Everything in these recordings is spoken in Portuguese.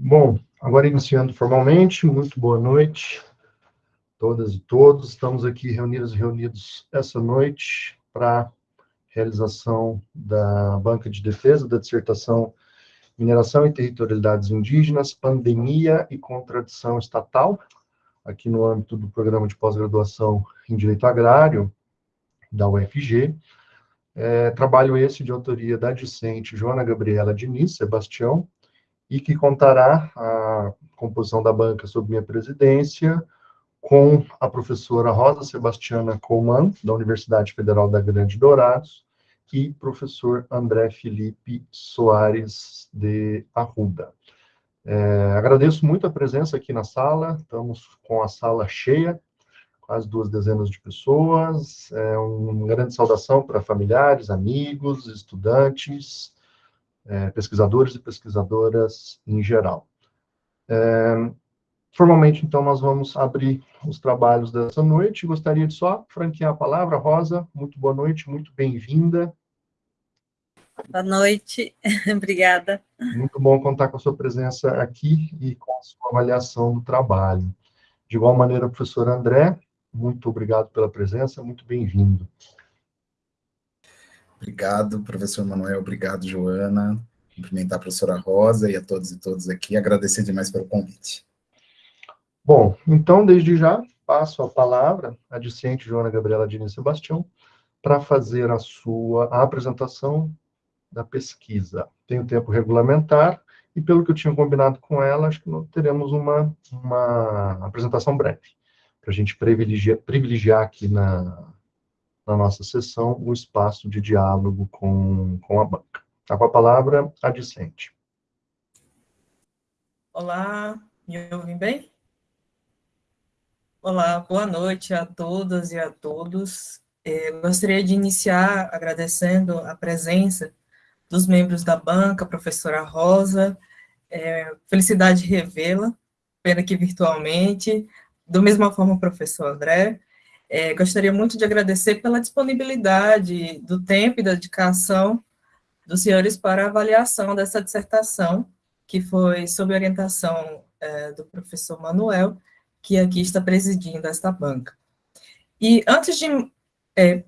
Bom, agora iniciando formalmente, muito boa noite, todas e todos. Estamos aqui reunidos e reunidos essa noite para realização da banca de defesa da dissertação Mineração e Territorialidades Indígenas, Pandemia e Contradição Estatal, aqui no âmbito do programa de pós-graduação em Direito Agrário da UFG. É, trabalho esse de autoria da discente Joana Gabriela Diniz Sebastião, e que contará a composição da banca sob minha presidência com a professora Rosa Sebastiana Colman, da Universidade Federal da Grande Dourados, e professor André Felipe Soares de Arruda. É, agradeço muito a presença aqui na sala, estamos com a sala cheia, quase duas dezenas de pessoas, é uma grande saudação para familiares, amigos, estudantes, é, pesquisadores e pesquisadoras em geral. É, formalmente, então, nós vamos abrir os trabalhos dessa noite. Gostaria de só franquear a palavra. Rosa, muito boa noite, muito bem-vinda. Boa noite, obrigada. Muito bom contar com a sua presença aqui e com a sua avaliação do trabalho. De igual maneira, professor André, muito obrigado pela presença, muito bem-vindo. Obrigado, professor Manuel, obrigado, Joana. Cumprimentar a professora Rosa e a todos e todas aqui, agradecer demais pelo convite. Bom, então, desde já, passo a palavra à discente Joana Gabriela Diniz Sebastião para fazer a sua a apresentação da pesquisa. Tem o tempo regulamentar, e pelo que eu tinha combinado com ela, acho que nós teremos uma, uma apresentação breve, para a gente privilegiar, privilegiar aqui na, na nossa sessão o espaço de diálogo com, com a banca. Está com a palavra a discente. Olá, me ouvem bem? Olá, boa noite a todas e a todos. É, gostaria de iniciar agradecendo a presença dos membros da banca, professora Rosa, é, felicidade revê-la, pena que virtualmente, do mesma forma professor André, é, gostaria muito de agradecer pela disponibilidade do tempo e da dedicação dos senhores para a avaliação dessa dissertação, que foi sob orientação é, do professor Manuel, que aqui está presidindo esta banca. E antes de, é,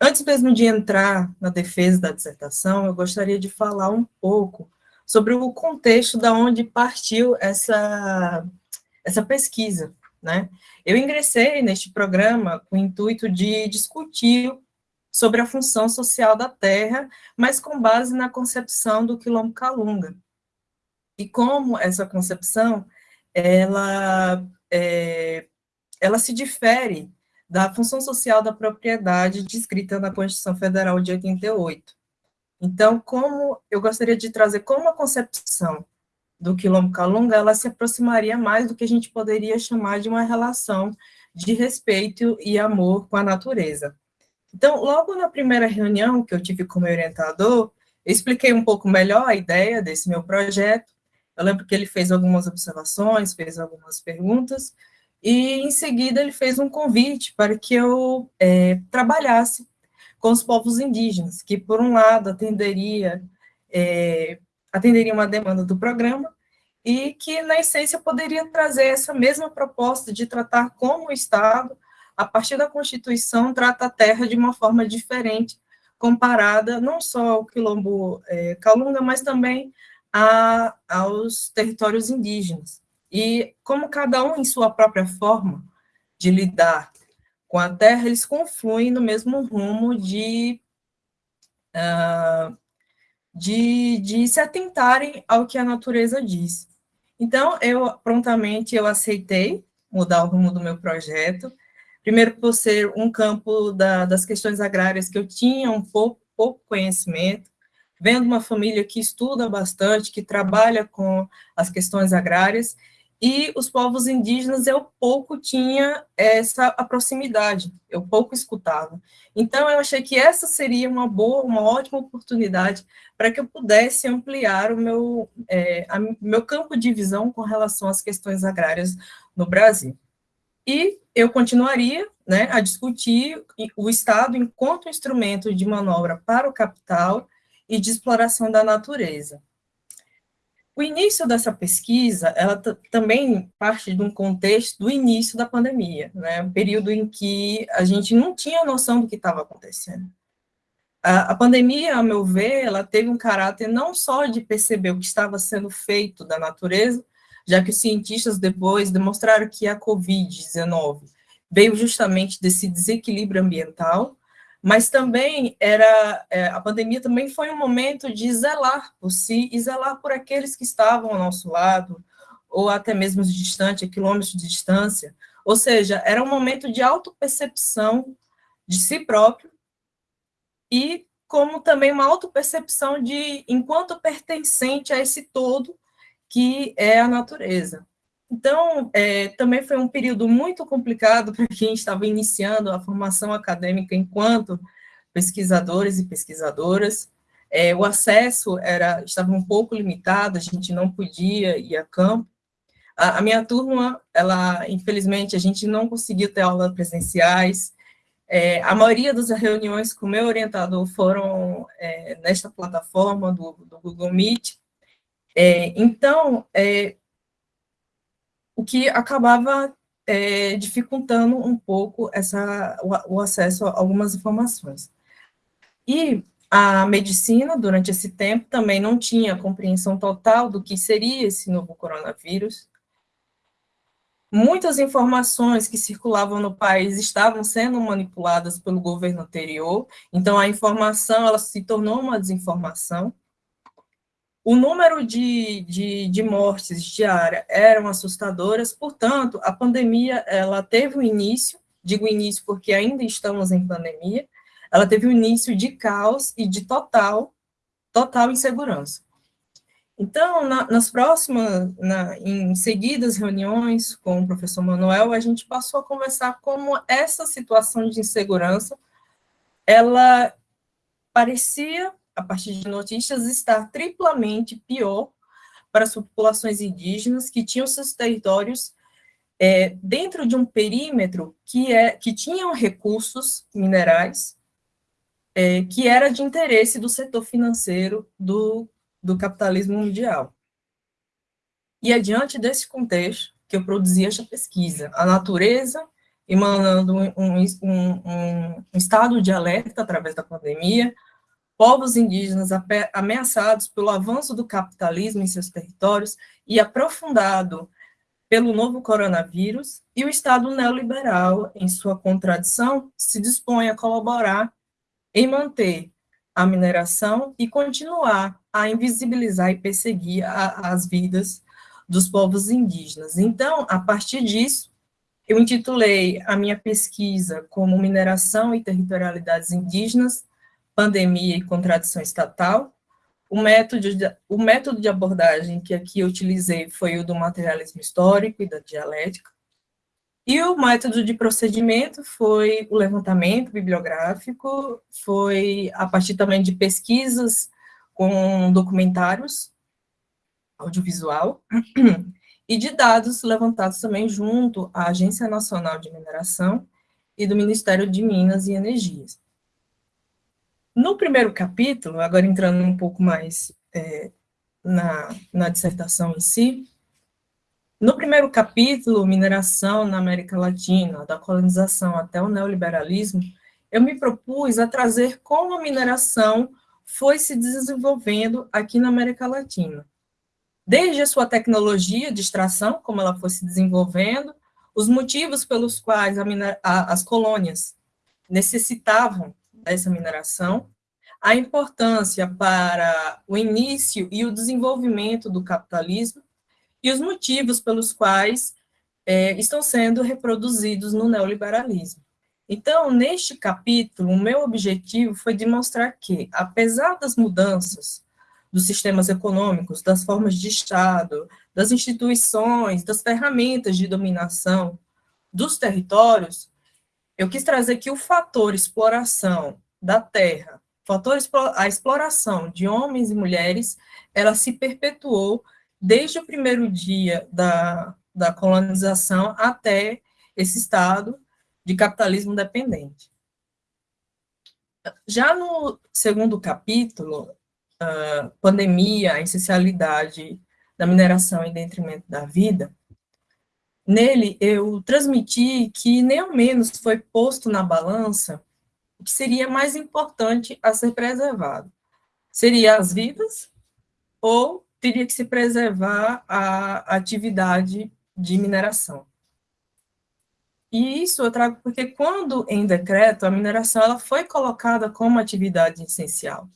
antes mesmo de entrar na defesa da dissertação, eu gostaria de falar um pouco sobre o contexto da onde partiu essa, essa pesquisa, né? Eu ingressei neste programa com o intuito de discutir sobre a função social da terra, mas com base na concepção do quilombo Calunga. E como essa concepção, ela, é, ela se difere da função social da propriedade descrita na Constituição Federal de 88. Então, como eu gostaria de trazer como a concepção do Quilombo Calunga, ela se aproximaria mais do que a gente poderia chamar de uma relação de respeito e amor com a natureza. Então, logo na primeira reunião que eu tive como orientador, eu expliquei um pouco melhor a ideia desse meu projeto. Eu lembro que ele fez algumas observações, fez algumas perguntas, e em seguida ele fez um convite para que eu é, trabalhasse com os povos indígenas, que por um lado atenderia é, atenderia uma demanda do programa e que, na essência, poderia trazer essa mesma proposta de tratar como o Estado, a partir da Constituição, trata a terra de uma forma diferente, comparada não só ao quilombo é, Calunga, mas também a, aos territórios indígenas. E como cada um, em sua própria forma de lidar com a terra, eles confluem no mesmo rumo de uh, de, de se atentarem ao que a natureza diz. Então, eu prontamente eu aceitei mudar o rumo do meu projeto, primeiro por ser um campo da, das questões agrárias que eu tinha um pouco, pouco conhecimento, vendo uma família que estuda bastante, que trabalha com as questões agrárias, e os povos indígenas eu pouco tinha essa proximidade, eu pouco escutava. Então eu achei que essa seria uma boa, uma ótima oportunidade para que eu pudesse ampliar o meu, é, a, meu campo de visão com relação às questões agrárias no Brasil. E eu continuaria né, a discutir o Estado enquanto instrumento de manobra para o capital e de exploração da natureza. O início dessa pesquisa, ela também parte de um contexto do início da pandemia, né? Um período em que a gente não tinha noção do que estava acontecendo. A, pandemia, a meu ver, ela teve um caráter não só de perceber o que estava sendo feito da natureza, já que os cientistas depois demonstraram que a Covid-19 veio justamente desse desequilíbrio ambiental, mas também era é, a pandemia também foi um momento de zelar por si e zelar por aqueles que estavam ao nosso lado ou até mesmo distante, a quilômetros de distância. Ou seja, era um momento de autopercepção de si próprio e como também uma autopercepção de enquanto pertencente a esse todo que é a natureza. Então, é, também foi um período muito complicado para quem estava iniciando a formação acadêmica enquanto pesquisadores e pesquisadoras. É, o acesso era estava um pouco limitado, a gente não podia ir a campo. A, a minha turma, ela, infelizmente, a gente não conseguiu ter aulas presenciais. É, a maioria das reuniões com o meu orientador foram é, nesta plataforma do, do Google Meet. É, então, é, o que acabava é, dificultando um pouco essa, o, o, acesso a algumas informações. E a medicina, durante esse tempo, também não tinha compreensão total do que seria esse novo coronavírus. Muitas informações que circulavam no país estavam sendo manipuladas pelo governo anterior, então a informação ela se tornou uma desinformação. O número de, de, de mortes diárias eram assustadoras, portanto, a pandemia ela teve um início, digo início porque ainda estamos em pandemia, ela teve um início de caos e de total, total insegurança. Então, na, nas próximas, na, em seguidas reuniões com o professor Manuel, a gente passou a conversar como essa situação de insegurança, ela parecia a partir de notícias, estar triplamente pior para as populações indígenas que tinham seus territórios é, dentro de um perímetro que, é, que tinham recursos minerais, é, que era de interesse do setor financeiro do, do capitalismo mundial. E é diante desse contexto que eu produzi esta pesquisa, a natureza emanando um, um, um, estado de alerta através da pandemia, povos indígenas ameaçados pelo avanço do capitalismo em seus territórios e aprofundado pelo novo coronavírus, e o Estado neoliberal, em sua contradição, se dispõe a colaborar em manter a mineração e continuar a invisibilizar e perseguir a, as vidas dos povos indígenas. Então, a partir disso, eu intitulei a minha pesquisa como Mineração e Territorialidades Indígenas, pandemia e contradição estatal. O método, de, o método de abordagem que aqui eu utilizei foi o do materialismo histórico e da dialética. E o método de procedimento foi o levantamento bibliográfico, foi a partir também de pesquisas com documentários audiovisual e de dados levantados também junto à Agência Nacional de Mineração e do Ministério de Minas e Energias. No primeiro capítulo, agora entrando um pouco mais é, na, na dissertação em si, no primeiro capítulo, Mineração na América Latina, da colonização até o neoliberalismo, eu me propus a trazer como a mineração foi se desenvolvendo aqui na América Latina. Desde a sua tecnologia de extração, como ela foi se desenvolvendo, os motivos pelos quais a, as colônias necessitavam dessa mineração, a importância para o início e o desenvolvimento do capitalismo e os motivos pelos quais é, estão sendo reproduzidos no neoliberalismo. Então, neste capítulo, o meu objetivo foi demonstrar que, apesar das mudanças dos sistemas econômicos, das formas de Estado, das instituições, das ferramentas de dominação dos territórios, eu quis trazer que o fator exploração da terra, fator a exploração de homens e mulheres, ela se perpetuou desde o primeiro dia da, da colonização até esse estado de capitalismo dependente. Já no segundo capítulo, uh, pandemia, a essencialidade da mineração em detrimento da vida, nele eu transmiti que nem ao menos foi posto na balança o que seria mais importante a ser preservado. Seria as vidas ou teria que se preservar a atividade de mineração. E isso eu trago porque quando em decreto a mineração ela foi colocada como atividade essencial.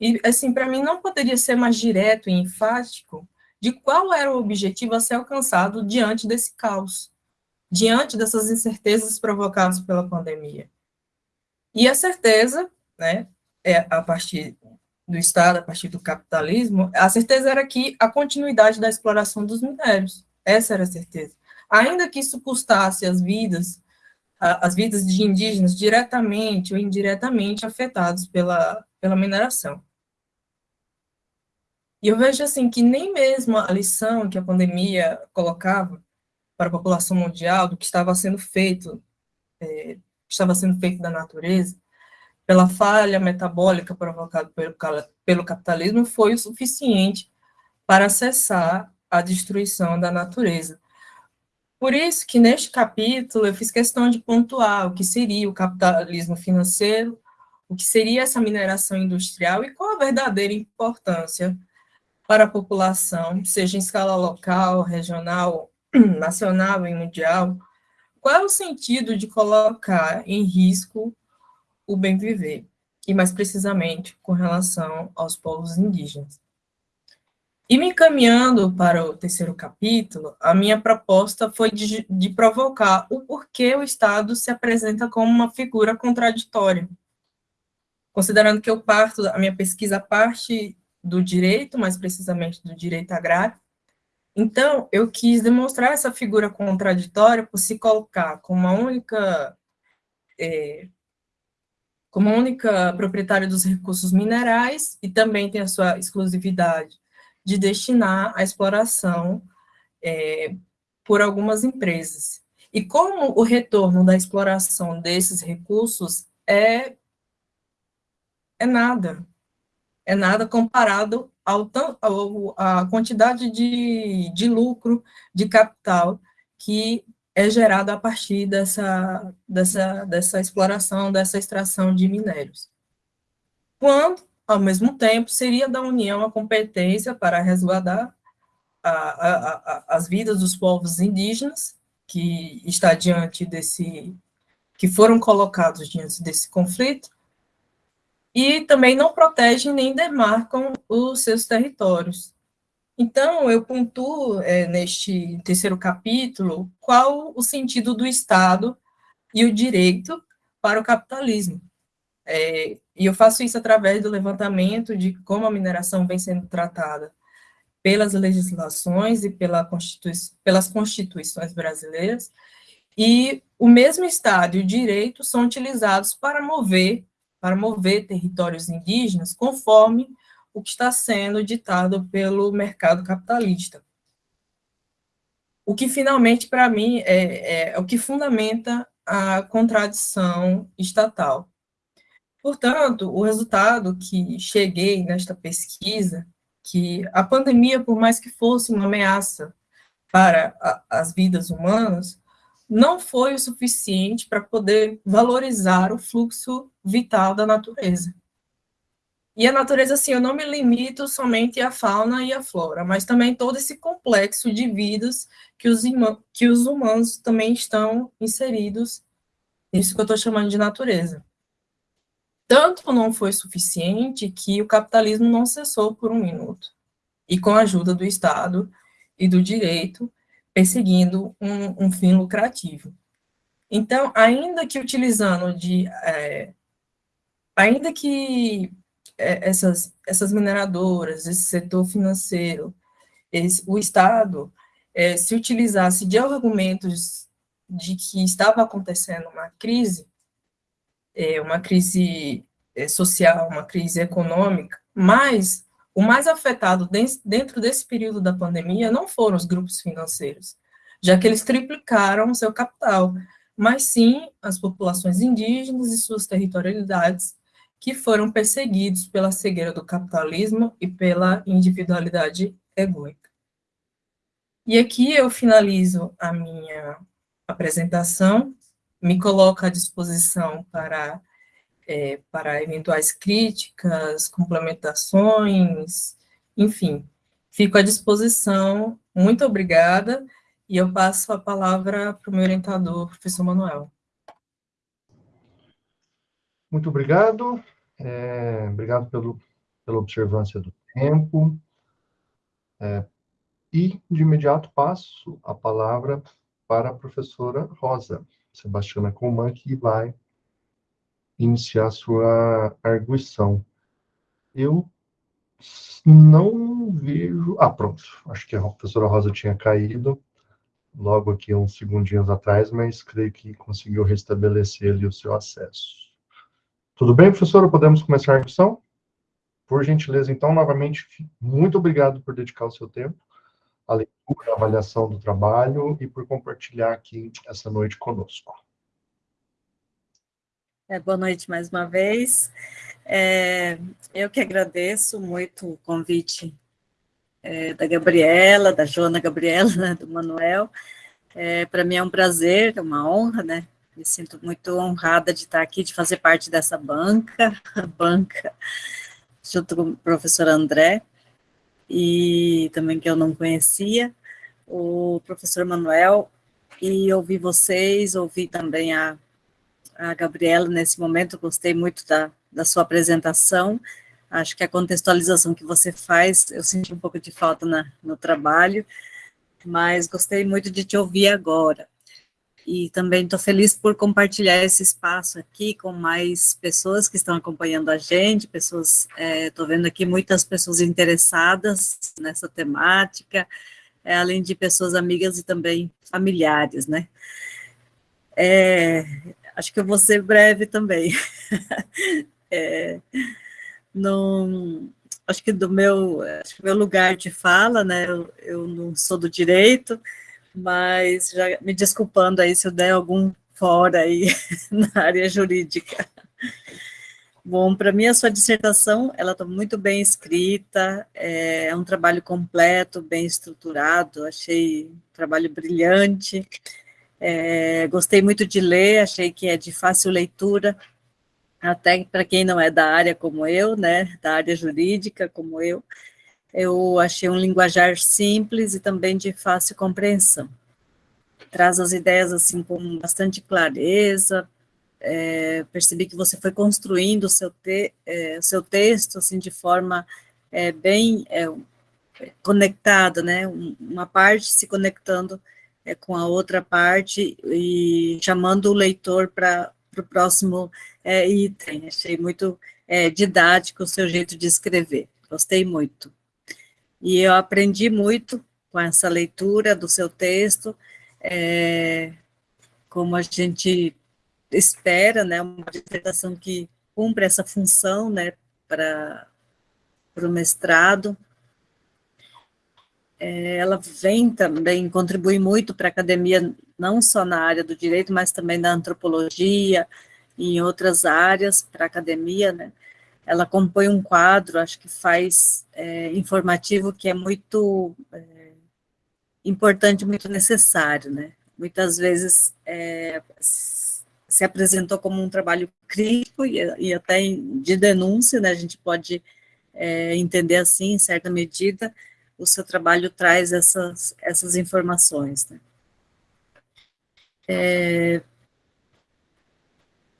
E assim, para mim não poderia ser mais direto e enfático de qual era o objetivo a ser alcançado diante desse caos, diante dessas incertezas provocadas pela pandemia. E a certeza, né, é a partir do Estado, a partir do capitalismo, a certeza era que a continuidade da exploração dos minérios. Essa era a certeza. Ainda que isso custasse as vidas, as vidas de indígenas diretamente ou indiretamente afetados pela, pela mineração. E eu vejo assim que nem mesmo a lição que a pandemia colocava para a população mundial do que estava sendo feito, é, estava sendo feito da natureza, pela falha metabólica provocada pelo, pelo capitalismo, foi o suficiente para cessar a destruição da natureza. Por isso que neste capítulo eu fiz questão de pontuar o que seria o capitalismo financeiro, o que seria essa mineração industrial e qual a verdadeira importância para a população, seja em escala local, regional, nacional e mundial, qual é o sentido de colocar em risco o bem viver, e mais precisamente com relação aos povos indígenas. E me encaminhando para o terceiro capítulo, a minha proposta foi de, de provocar o porquê o Estado se apresenta como uma figura contraditória. Considerando que eu parto, a minha pesquisa parte do direito, mais precisamente do direito agrário. Então, eu quis demonstrar essa figura contraditória por se colocar como a única, é, como única proprietária dos recursos minerais e também tem a sua exclusividade de destinar a exploração é, por algumas empresas. E como o retorno da exploração desses recursos é, é nada, é nada comparado ao, ao, à quantidade de, de lucro, de capital que é gerado a partir dessa, dessa, dessa exploração, dessa extração de minérios. Quando, ao mesmo tempo, seria da União a competência para resguardar a, a, a, as vidas dos povos indígenas, que está diante desse, que foram colocados diante desse conflito, e também não protegem nem demarcam os seus territórios. Então, eu pontuo é, neste terceiro capítulo qual o sentido do Estado e o direito para o capitalismo. É, e eu faço isso através do levantamento de como a mineração vem sendo tratada pelas legislações e pela Constitui pelas constituições brasileiras, e o mesmo Estado e o direito são utilizados para mover para mover territórios indígenas conforme o que está sendo ditado pelo mercado capitalista. O que finalmente, para mim, é, é, é o que fundamenta a contradição estatal. Portanto, o resultado que cheguei nesta pesquisa, que a pandemia, por mais que fosse uma ameaça para a, as vidas humanas, não foi o suficiente para poder valorizar o fluxo vital da natureza. E a natureza, assim, eu não me limito somente à fauna e à flora, mas também todo esse complexo de vidas que os, que os humanos também estão inseridos nisso que eu estou chamando de natureza. Tanto não foi suficiente que o capitalismo não cessou por um minuto. E com a ajuda do Estado e do direito, perseguindo um, um fim lucrativo. Então, ainda que utilizando de, é, ainda que essas, essas mineradoras, esse setor financeiro, esse, o Estado é, se utilizasse de argumentos de que estava acontecendo uma crise, é, uma crise é, social, uma crise econômica, mas o mais afetado dentro desse período da pandemia não foram os grupos financeiros, já que eles triplicaram seu capital, mas sim as populações indígenas e suas territorialidades, que foram perseguidos pela cegueira do capitalismo e pela individualidade egoica. E aqui eu finalizo a minha apresentação, me coloco à disposição para, é, para eventuais críticas, complementações, enfim, fico à disposição. Muito obrigada, e eu passo a palavra para o meu orientador, professor Manuel. Muito obrigado. É, obrigado pelo, pela observância do tempo. É, e, de imediato, passo a palavra para a professora Rosa Sebastiana Coman, que vai iniciar sua arguição. Eu não vejo... Ah, pronto. Acho que a professora Rosa tinha caído logo aqui uns segundinhos atrás, mas creio que conseguiu restabelecer ali o seu acesso. Tudo bem, professora? Podemos começar a arguição? Por gentileza, então, novamente, muito obrigado por dedicar o seu tempo à leitura, à avaliação do trabalho e por compartilhar aqui essa noite conosco. É, boa noite mais uma vez. É, eu que agradeço muito o convite é, da Gabriela, da Joana Gabriela, né, do Manuel. É, Para mim é um prazer, é uma honra, né? Me sinto muito honrada de estar aqui, de fazer parte dessa banca, banca junto com o professor André, e também que eu não conhecia, o professor Manuel, e ouvi vocês, ouvi também a, a Gabriela nesse momento, gostei muito da, da sua apresentação, acho que a contextualização que você faz, eu senti um pouco de falta na, no trabalho, mas gostei muito de te ouvir agora e também estou feliz por compartilhar esse espaço aqui com mais pessoas que estão acompanhando a gente, pessoas, estou é, vendo aqui muitas pessoas interessadas nessa temática, é, além de pessoas amigas e também familiares, né? É, acho que eu vou ser breve também. é, não, acho que do meu, acho que meu lugar de fala, né, eu, eu não sou do direito, mas já me desculpando aí se eu der algum fora aí na área jurídica. Bom, para mim a sua dissertação, ela está muito bem escrita, é, é um trabalho completo, bem estruturado, achei um trabalho brilhante, é, gostei muito de ler, achei que é de fácil leitura, até para quem não é da área como eu, né, da área jurídica como eu, eu achei um linguajar simples e também de fácil compreensão. Traz as ideias assim com bastante clareza. É, percebi que você foi construindo o seu, te, é, seu texto assim de forma é, bem é, conectada, né? Uma parte se conectando é, com a outra parte e chamando o leitor para o próximo é, item. Achei muito didático o seu jeito de escrever. Gostei muito. E eu aprendi muito com essa leitura do seu texto, é, como a gente espera, né, uma dissertação que cumpre essa função, né, para o mestrado. É, ela vem também contribuir muito para a academia, não só na área do direito, mas também na antropologia e em outras áreas para a academia, né, ela compõe um quadro, acho que faz é, informativo que é muito é, importante, muito necessário, né? Muitas vezes é, se apresentou como um trabalho crítico e, e até de denúncia, né? A gente pode é, entender assim, em certa medida, o seu trabalho traz essas, essas informações, né?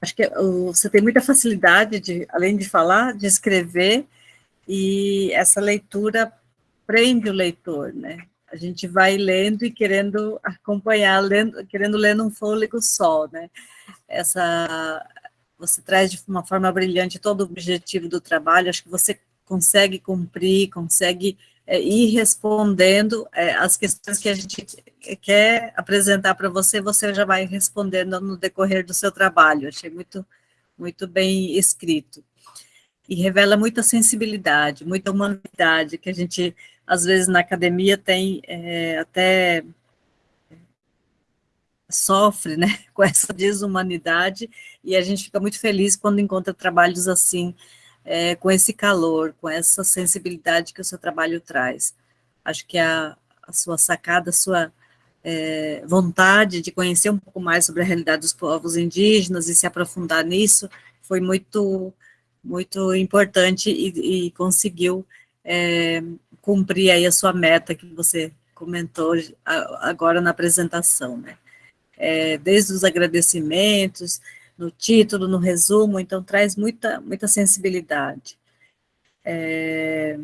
Acho que você tem muita facilidade de, além de falar, de escrever, e essa leitura prende o leitor, né? A gente vai lendo e querendo acompanhar, lendo, querendo ler num fôlego só, né? Essa, você traz de uma forma brilhante todo o objetivo do trabalho, acho que você consegue cumprir, consegue é, ir respondendo é, as questões que a gente quer apresentar para você, você já vai respondendo no decorrer do seu trabalho. Achei muito, muito bem escrito. E revela muita sensibilidade, muita humanidade, que a gente, às vezes, na academia tem é, até sofre, né, com essa desumanidade, e a gente fica muito feliz quando encontra trabalhos assim, é, com esse calor, com essa sensibilidade que o seu trabalho traz. Acho que a, a sua sacada, a sua é, vontade de conhecer um pouco mais sobre a realidade dos povos indígenas e se aprofundar nisso foi muito, muito importante e, e conseguiu é, cumprir aí a sua meta que você comentou agora na apresentação, né? É, desde os agradecimentos, no título, no resumo, então traz muita, muita sensibilidade. É,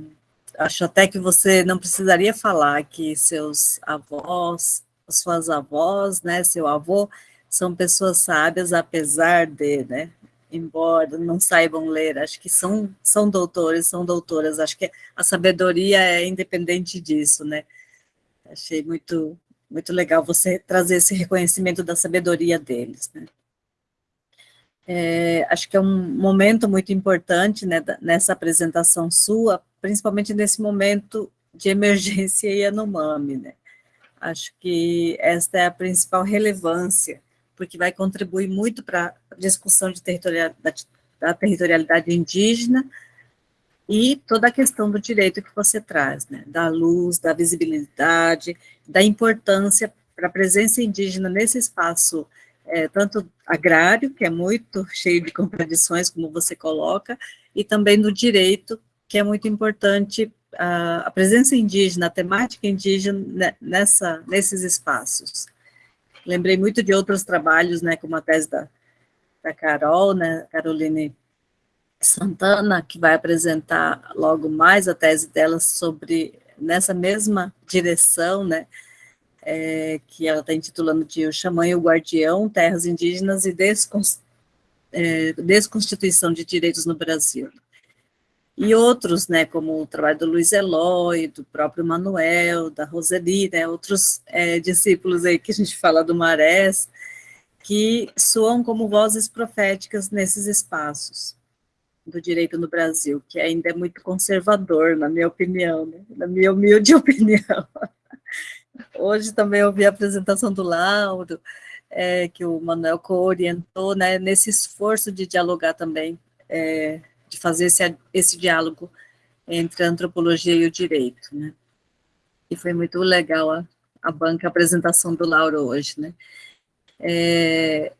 acho até que você não precisaria falar que seus avós, suas avós, né, seu avô, são pessoas sábias, apesar de, né, embora não saibam ler, acho que são, são doutores, são doutoras, acho que a sabedoria é independente disso, né, achei muito, muito legal você trazer esse reconhecimento da sabedoria deles, né. É, acho que é um momento muito importante né, nessa apresentação sua, principalmente nesse momento de emergência Yanomami, né? Acho que esta é a principal relevância, porque vai contribuir muito para a discussão de territorialidade, da territorialidade indígena e toda a questão do direito que você traz, né? Da luz, da visibilidade, da importância para a presença indígena nesse espaço é, tanto agrário, que é muito cheio de contradições, como você coloca, e também no direito, que é muito importante a, a presença indígena, a temática indígena nessa, nesses espaços. Lembrei muito de outros trabalhos, né, como a tese da, da Carol, né, Caroline Santana, que vai apresentar logo mais a tese dela sobre, nessa mesma direção, né, é, que ela está intitulando de O Xamã e o Guardião, Terras Indígenas e é, Desconstituição de Direitos no Brasil. E outros, né, como o trabalho do Luiz Eloy, do próprio Manuel, da Roseli, né, outros é, discípulos aí que a gente fala do Marés, que soam como vozes proféticas nesses espaços do direito no Brasil, que ainda é muito conservador, na minha opinião, né, na minha humilde opinião. Hoje também ouvi a apresentação do Lauro, é, que o Manuel co-orientou, né, nesse esforço de dialogar também, é, de fazer esse, esse diálogo entre a antropologia e o direito, né. E foi muito legal a, a banca, a apresentação do Lauro hoje, né. É,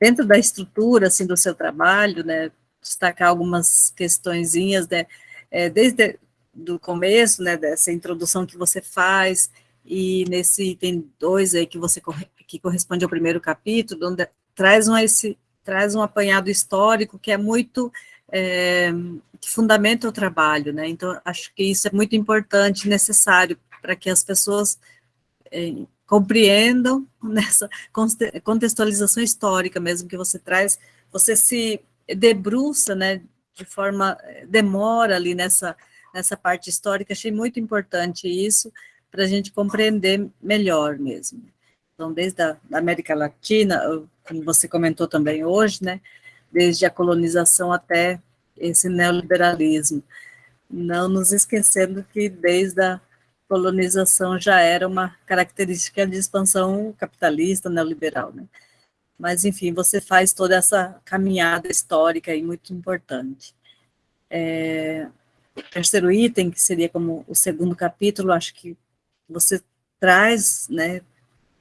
dentro da estrutura, assim, do seu trabalho, né, destacar algumas questõezinhas, né, é, desde do começo, né, dessa introdução que você faz, e nesse item 2 aí que você que corresponde ao primeiro capítulo, onde traz um esse traz um apanhado histórico que é muito é, que fundamenta o trabalho, né? Então acho que isso é muito importante, necessário para que as pessoas é, compreendam nessa contextualização histórica mesmo que você traz, você se debruça, né? De forma demora ali nessa nessa parte histórica. Achei muito importante isso para a gente compreender melhor mesmo. Então, desde a América Latina, como você comentou também hoje, né, desde a colonização até esse neoliberalismo, não nos esquecendo que desde a colonização já era uma característica de expansão capitalista, neoliberal, né? Mas, enfim, você faz toda essa caminhada histórica e muito importante. É, terceiro item, que seria como o segundo capítulo, acho que você traz, né,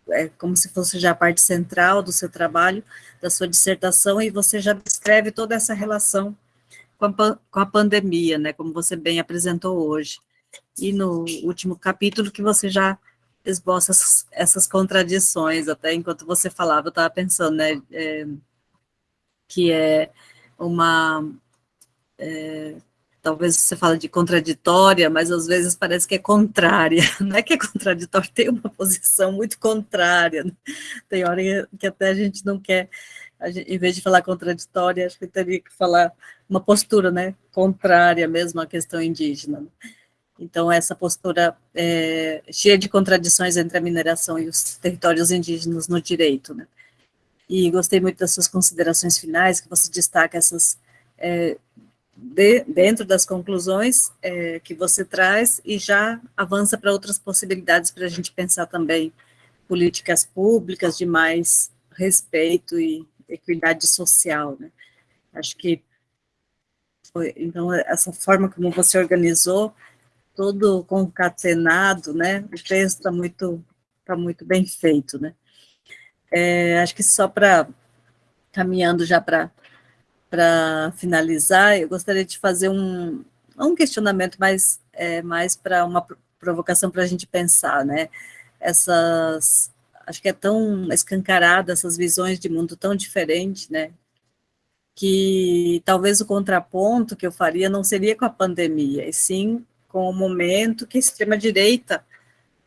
é como se fosse já a parte central do seu trabalho, da sua dissertação, e você já descreve toda essa relação com a, com a pandemia, né, como você bem apresentou hoje. E no último capítulo que você já esboça essas, contradições, até enquanto você falava, eu estava pensando, né, é, que é uma é, talvez você fala de contraditória, mas às vezes parece que é contrária, não é que é contraditória, tem uma posição muito contrária, né? tem hora que até a gente não quer, gente, em vez de falar contraditória, acho que teria que falar uma postura, né, contrária mesmo à questão indígena. Né? Então, essa postura é, cheia de contradições entre a mineração e os territórios indígenas no direito, né. E gostei muito das suas considerações finais, que você destaca essas é, de, dentro das conclusões é, que você traz e já avança para outras possibilidades para a gente pensar também políticas públicas de mais respeito e equidade social, né? Acho que foi, então essa forma como você organizou todo concatenado, né? O texto está muito, tá muito bem feito, né? É, acho que só para, caminhando já para finalizar, eu gostaria de fazer um, um questionamento mais, é, mais para uma provocação para a gente pensar, né? Essas, acho que é tão escancarada essas visões de mundo tão diferentes, né? Que talvez o contraponto que eu faria não seria com a pandemia, e sim com o momento que a extrema-direita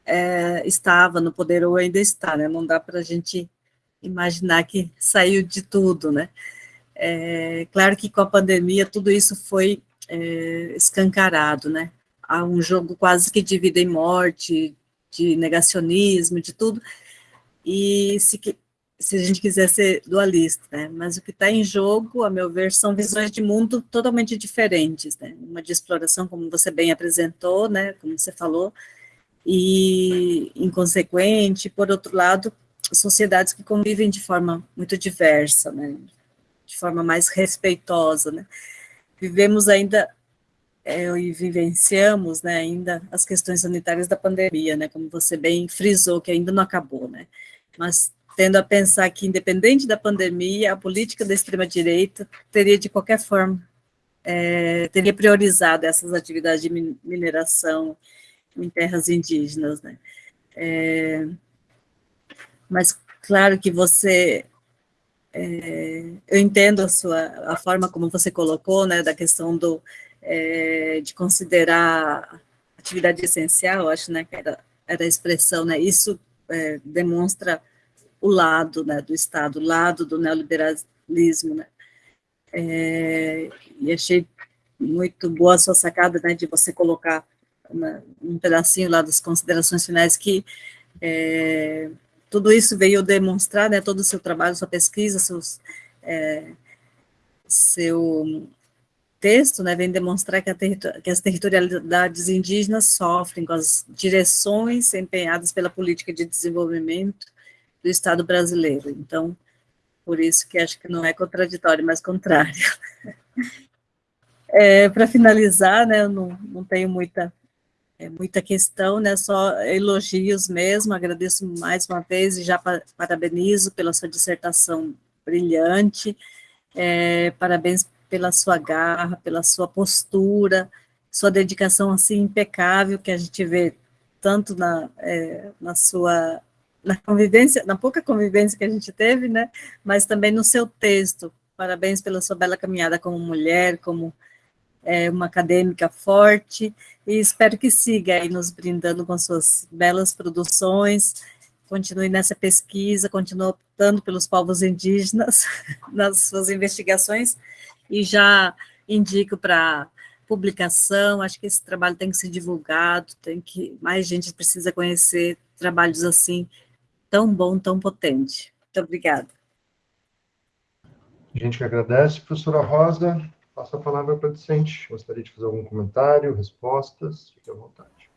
é, estava no poder ou ainda está, né? Não dá para a gente imaginar que saiu de tudo, né? É, claro que com a pandemia tudo isso foi é, escancarado, né? Há um jogo quase que de vida e morte, de negacionismo, de tudo. E se, se a gente quiser ser dualista, né? Mas o que está em jogo, a meu ver, são visões de mundo totalmente diferentes, né? Uma de exploração, como você bem apresentou, né? Como você falou, e inconsequente, por outro lado, sociedades que convivem de forma muito diversa, né? Forma mais respeitosa, né? Vivemos ainda é, e vivenciamos, né, ainda as questões sanitárias da pandemia, né, como você bem frisou, que ainda não acabou, né, mas tendo a pensar que, independente da pandemia, a política da extrema-direita teria, de qualquer forma, é, teria priorizado essas atividades de mineração em terras indígenas, né. É, mas, claro que você... É, eu entendo a sua, a forma como você colocou, né, da questão do, é, de considerar atividade essencial, acho, né, que era, era a expressão, né, isso é, demonstra o lado né, do Estado, o lado do neoliberalismo, né? É, e achei muito boa a sua sacada, né, de você colocar um pedacinho lá das considerações finais que é, tudo isso veio demonstrar, né, todo o seu trabalho, sua pesquisa, seus, é, seu texto, né, vem demonstrar que, que as territorialidades indígenas sofrem com as direções empenhadas pela política de desenvolvimento do Estado brasileiro. Então, por isso que acho que não é contraditório, mas contrário. É, Para finalizar, né, eu não, não tenho muita, é, muita questão, né, só elogios mesmo, agradeço mais uma vez e já parabenizo pela sua dissertação brilhante, é, parabéns pela sua garra, pela sua postura, sua dedicação assim impecável que a gente vê tanto na, é, na sua na convivência, na pouca convivência que a gente teve, né, mas também no seu texto. Parabéns pela sua bela caminhada como mulher, como é, uma acadêmica forte, e espero que siga aí nos brindando com suas belas produções, continue nessa pesquisa, continue optando pelos povos indígenas nas suas investigações, e já indico para publicação, acho que esse trabalho tem que ser divulgado, tem que, mais gente precisa conhecer trabalhos assim, tão bom, tão potente. Muito obrigada. A gente que agradece, professora Rosa. Passo a palavra para a docente. Gostaria de fazer algum comentário, respostas? Fique à vontade.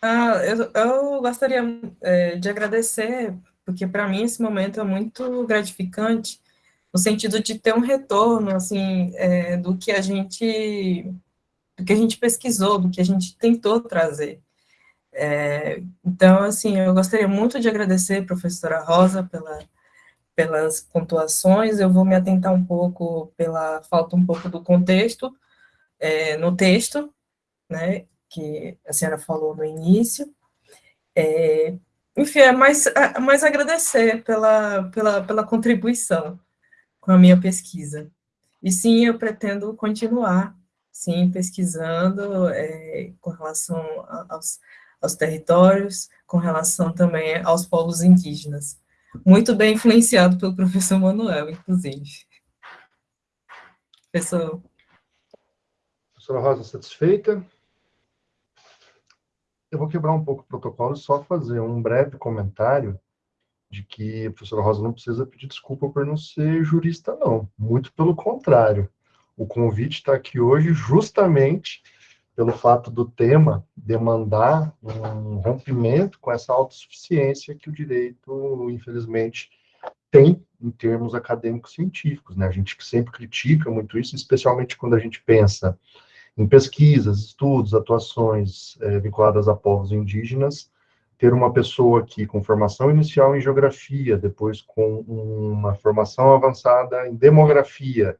Ah, eu, eu gostaria é, de agradecer, porque para mim esse momento é muito gratificante, no sentido de ter um retorno, assim, é, do que a gente do que a gente pesquisou, do que a gente tentou trazer. É, então, assim, eu gostaria muito de agradecer a professora Rosa pela, pelas pontuações, eu vou me atentar um pouco pela falta um pouco do contexto é, no texto, né, que a senhora falou no início, é, enfim, é mais, é mais agradecer pela, pela, pela contribuição com a minha pesquisa. E sim, eu pretendo continuar, sim, pesquisando é, com relação aos, aos territórios, com relação também aos povos indígenas. Muito bem influenciado pelo professor Manuel, inclusive. Professor. Professora Rosa, satisfeita? Eu vou quebrar um pouco o protocolo e só fazer um breve comentário de que a professora Rosa não precisa pedir desculpa por não ser jurista, não. Muito pelo contrário. O convite está aqui hoje justamente pelo fato do tema demandar um rompimento com essa autossuficiência que o direito, infelizmente, tem em termos acadêmicos científicos. Né? A gente sempre critica muito isso, especialmente quando a gente pensa em pesquisas, estudos, atuações é, vinculadas a povos indígenas, ter uma pessoa aqui com formação inicial em geografia, depois com uma formação avançada em demografia,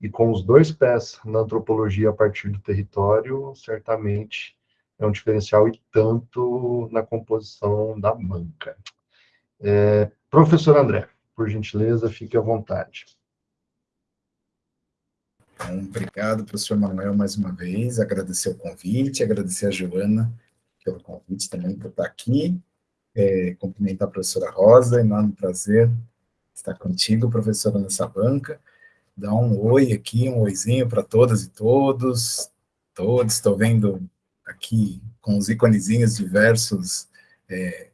e com os dois pés na antropologia a partir do território, certamente é um diferencial e tanto na composição da banca. É, professor André, por gentileza, fique à vontade. Obrigado, professor Manuel, mais uma vez, agradecer o convite, agradecer a Joana pelo convite também por estar aqui, é, cumprimentar a professora Rosa, enorme prazer estar contigo, professora, nessa banca, dar um oi aqui, um oizinho para todas e todos, todos, estou vendo aqui com os iconezinhos diversos é,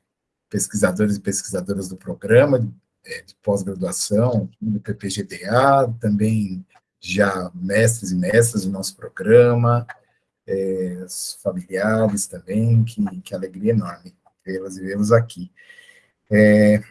pesquisadores e pesquisadoras do programa é, de pós-graduação, do PPGDA, também já mestres e mestras do nosso programa, é, os familiares também, que, que alegria enorme vê-las e vê-los aqui. É,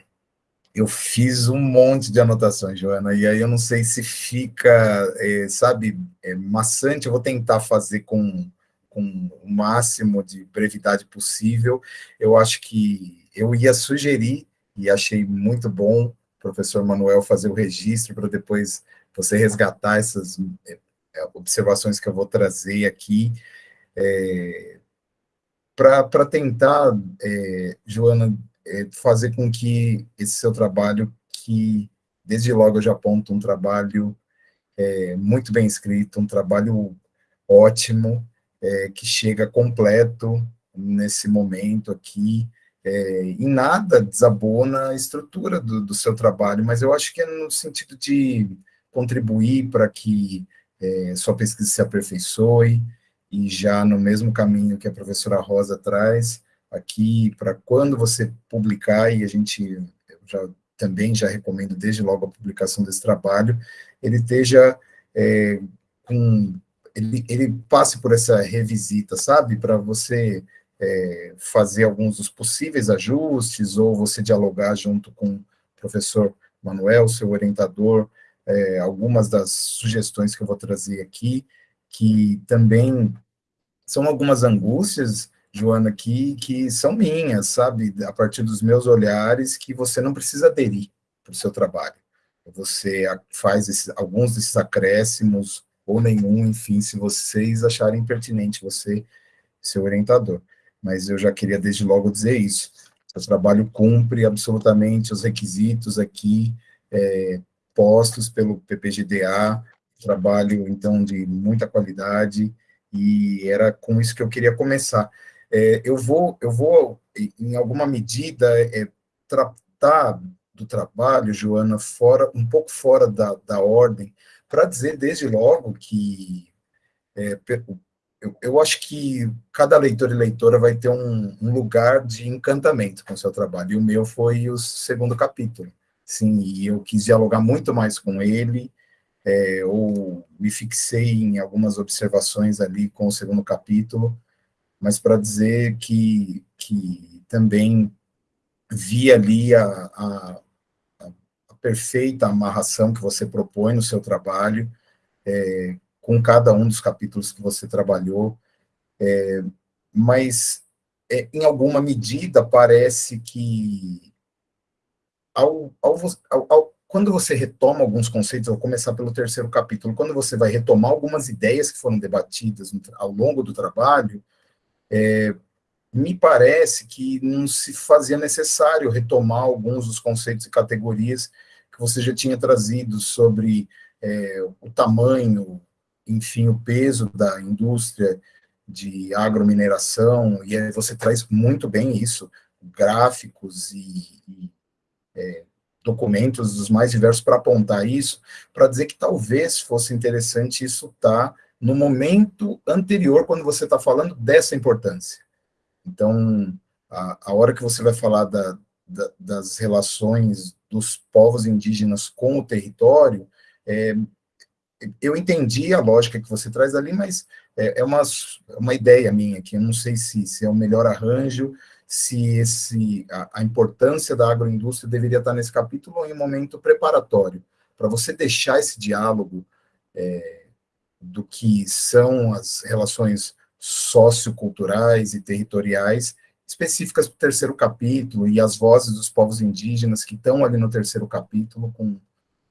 eu fiz um monte de anotações, Joana, e aí eu não sei se fica, é, sabe, é, maçante, eu vou tentar fazer com, com o máximo de brevidade possível. Eu acho que eu ia sugerir, e achei muito bom, professor Manuel, fazer o registro para depois você resgatar essas é, é, observações que eu vou trazer aqui, é, para tentar, é, Joana, é, fazer com que esse seu trabalho, que desde logo eu já aponto um trabalho é, muito bem escrito, um trabalho ótimo, é, que chega completo nesse momento aqui, é, em nada desabona a estrutura do, do, seu trabalho, mas eu acho que é no sentido de contribuir para que é, sua pesquisa se aperfeiçoe, e já no mesmo caminho que a professora Rosa traz, aqui para quando você publicar, e a gente já também já recomendo desde logo a publicação desse trabalho, ele esteja é, com, ele, ele passe por essa revisita, sabe, para você é, fazer alguns dos possíveis ajustes, ou você dialogar junto com o professor Manuel, seu orientador, é, algumas das sugestões que eu vou trazer aqui, que também são algumas angústias Joana, que, que são minhas, sabe? A partir dos meus olhares, que você não precisa aderir para o seu trabalho. Você faz esses, alguns desses acréscimos, ou nenhum, enfim, se vocês acharem pertinente, você, seu orientador. Mas eu já queria desde logo dizer isso. Seu trabalho cumpre absolutamente os requisitos aqui é, postos pelo PPGDA, trabalho, então, de muita qualidade, e era com isso que eu queria começar. É, eu vou, eu vou, em alguma medida, é, tratar do trabalho, Joana, fora, um pouco fora da, da ordem, para dizer desde logo que é, eu, eu, acho que cada leitor e leitora vai ter um, um, lugar de encantamento com o seu trabalho, e o meu foi o segundo capítulo, sim, e eu quis dialogar muito mais com ele, é, ou me fixei em algumas observações ali com o segundo capítulo, mas para dizer que, que também vi ali a, a, a, perfeita amarração que você propõe no seu trabalho, é, com cada um dos capítulos que você trabalhou, é, mas é, em alguma medida parece que ao, ao, ao, quando você retoma alguns conceitos, vou começar pelo terceiro capítulo, quando você vai retomar algumas ideias que foram debatidas ao longo do trabalho, é, me parece que não se fazia necessário retomar alguns dos conceitos e categorias que você já tinha trazido sobre é, o tamanho, enfim, o peso da indústria de agromineração, e você traz muito bem isso, gráficos e, e é, documentos dos mais diversos para apontar isso, para dizer que talvez fosse interessante isso estar tá no momento anterior, quando você está falando dessa importância. Então, a, a hora que você vai falar da, da, das relações dos povos indígenas com o território, é, eu entendi a lógica que você traz ali, mas é, é uma, uma ideia minha que eu não sei se, se é o melhor arranjo, se esse, a, a, importância da agroindústria deveria estar nesse capítulo ou em um momento preparatório, para você deixar esse diálogo é, do que são as relações socioculturais e territoriais específicas do terceiro capítulo e as vozes dos povos indígenas que estão ali no terceiro capítulo com,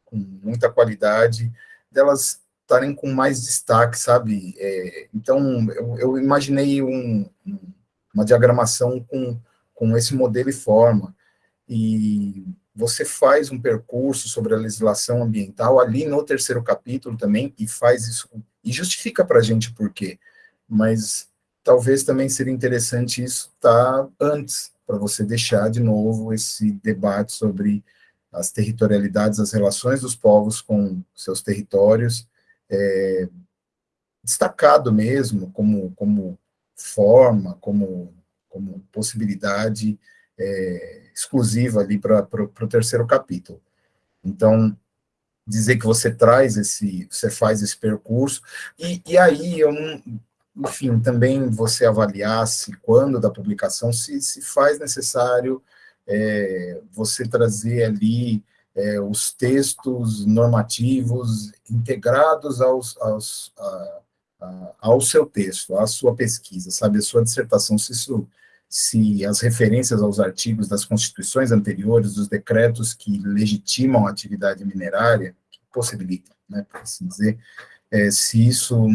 com muita qualidade, delas estarem com mais destaque, sabe? É, então, eu, eu imaginei um, uma diagramação com, com esse modelo e forma, e você faz um percurso sobre a legislação ambiental ali no terceiro capítulo também, e faz isso, e justifica para a gente por quê, mas talvez também seria interessante isso estar tá antes, para você deixar de novo esse debate sobre as territorialidades, as relações dos povos com seus territórios, é, destacado mesmo como, como forma, como, como possibilidade é, exclusiva ali para o terceiro capítulo. Então, dizer que você traz esse, você faz esse percurso, e, e aí eu enfim, também você avaliasse quando da publicação, se, se faz necessário é, você trazer ali é, os textos normativos integrados aos, aos, a, a, ao seu texto, à sua pesquisa, sabe, a sua dissertação, se isso, se as referências aos artigos das constituições anteriores, dos decretos que legitimam a atividade minerária, que possibilitam, né, por assim dizer, é, se isso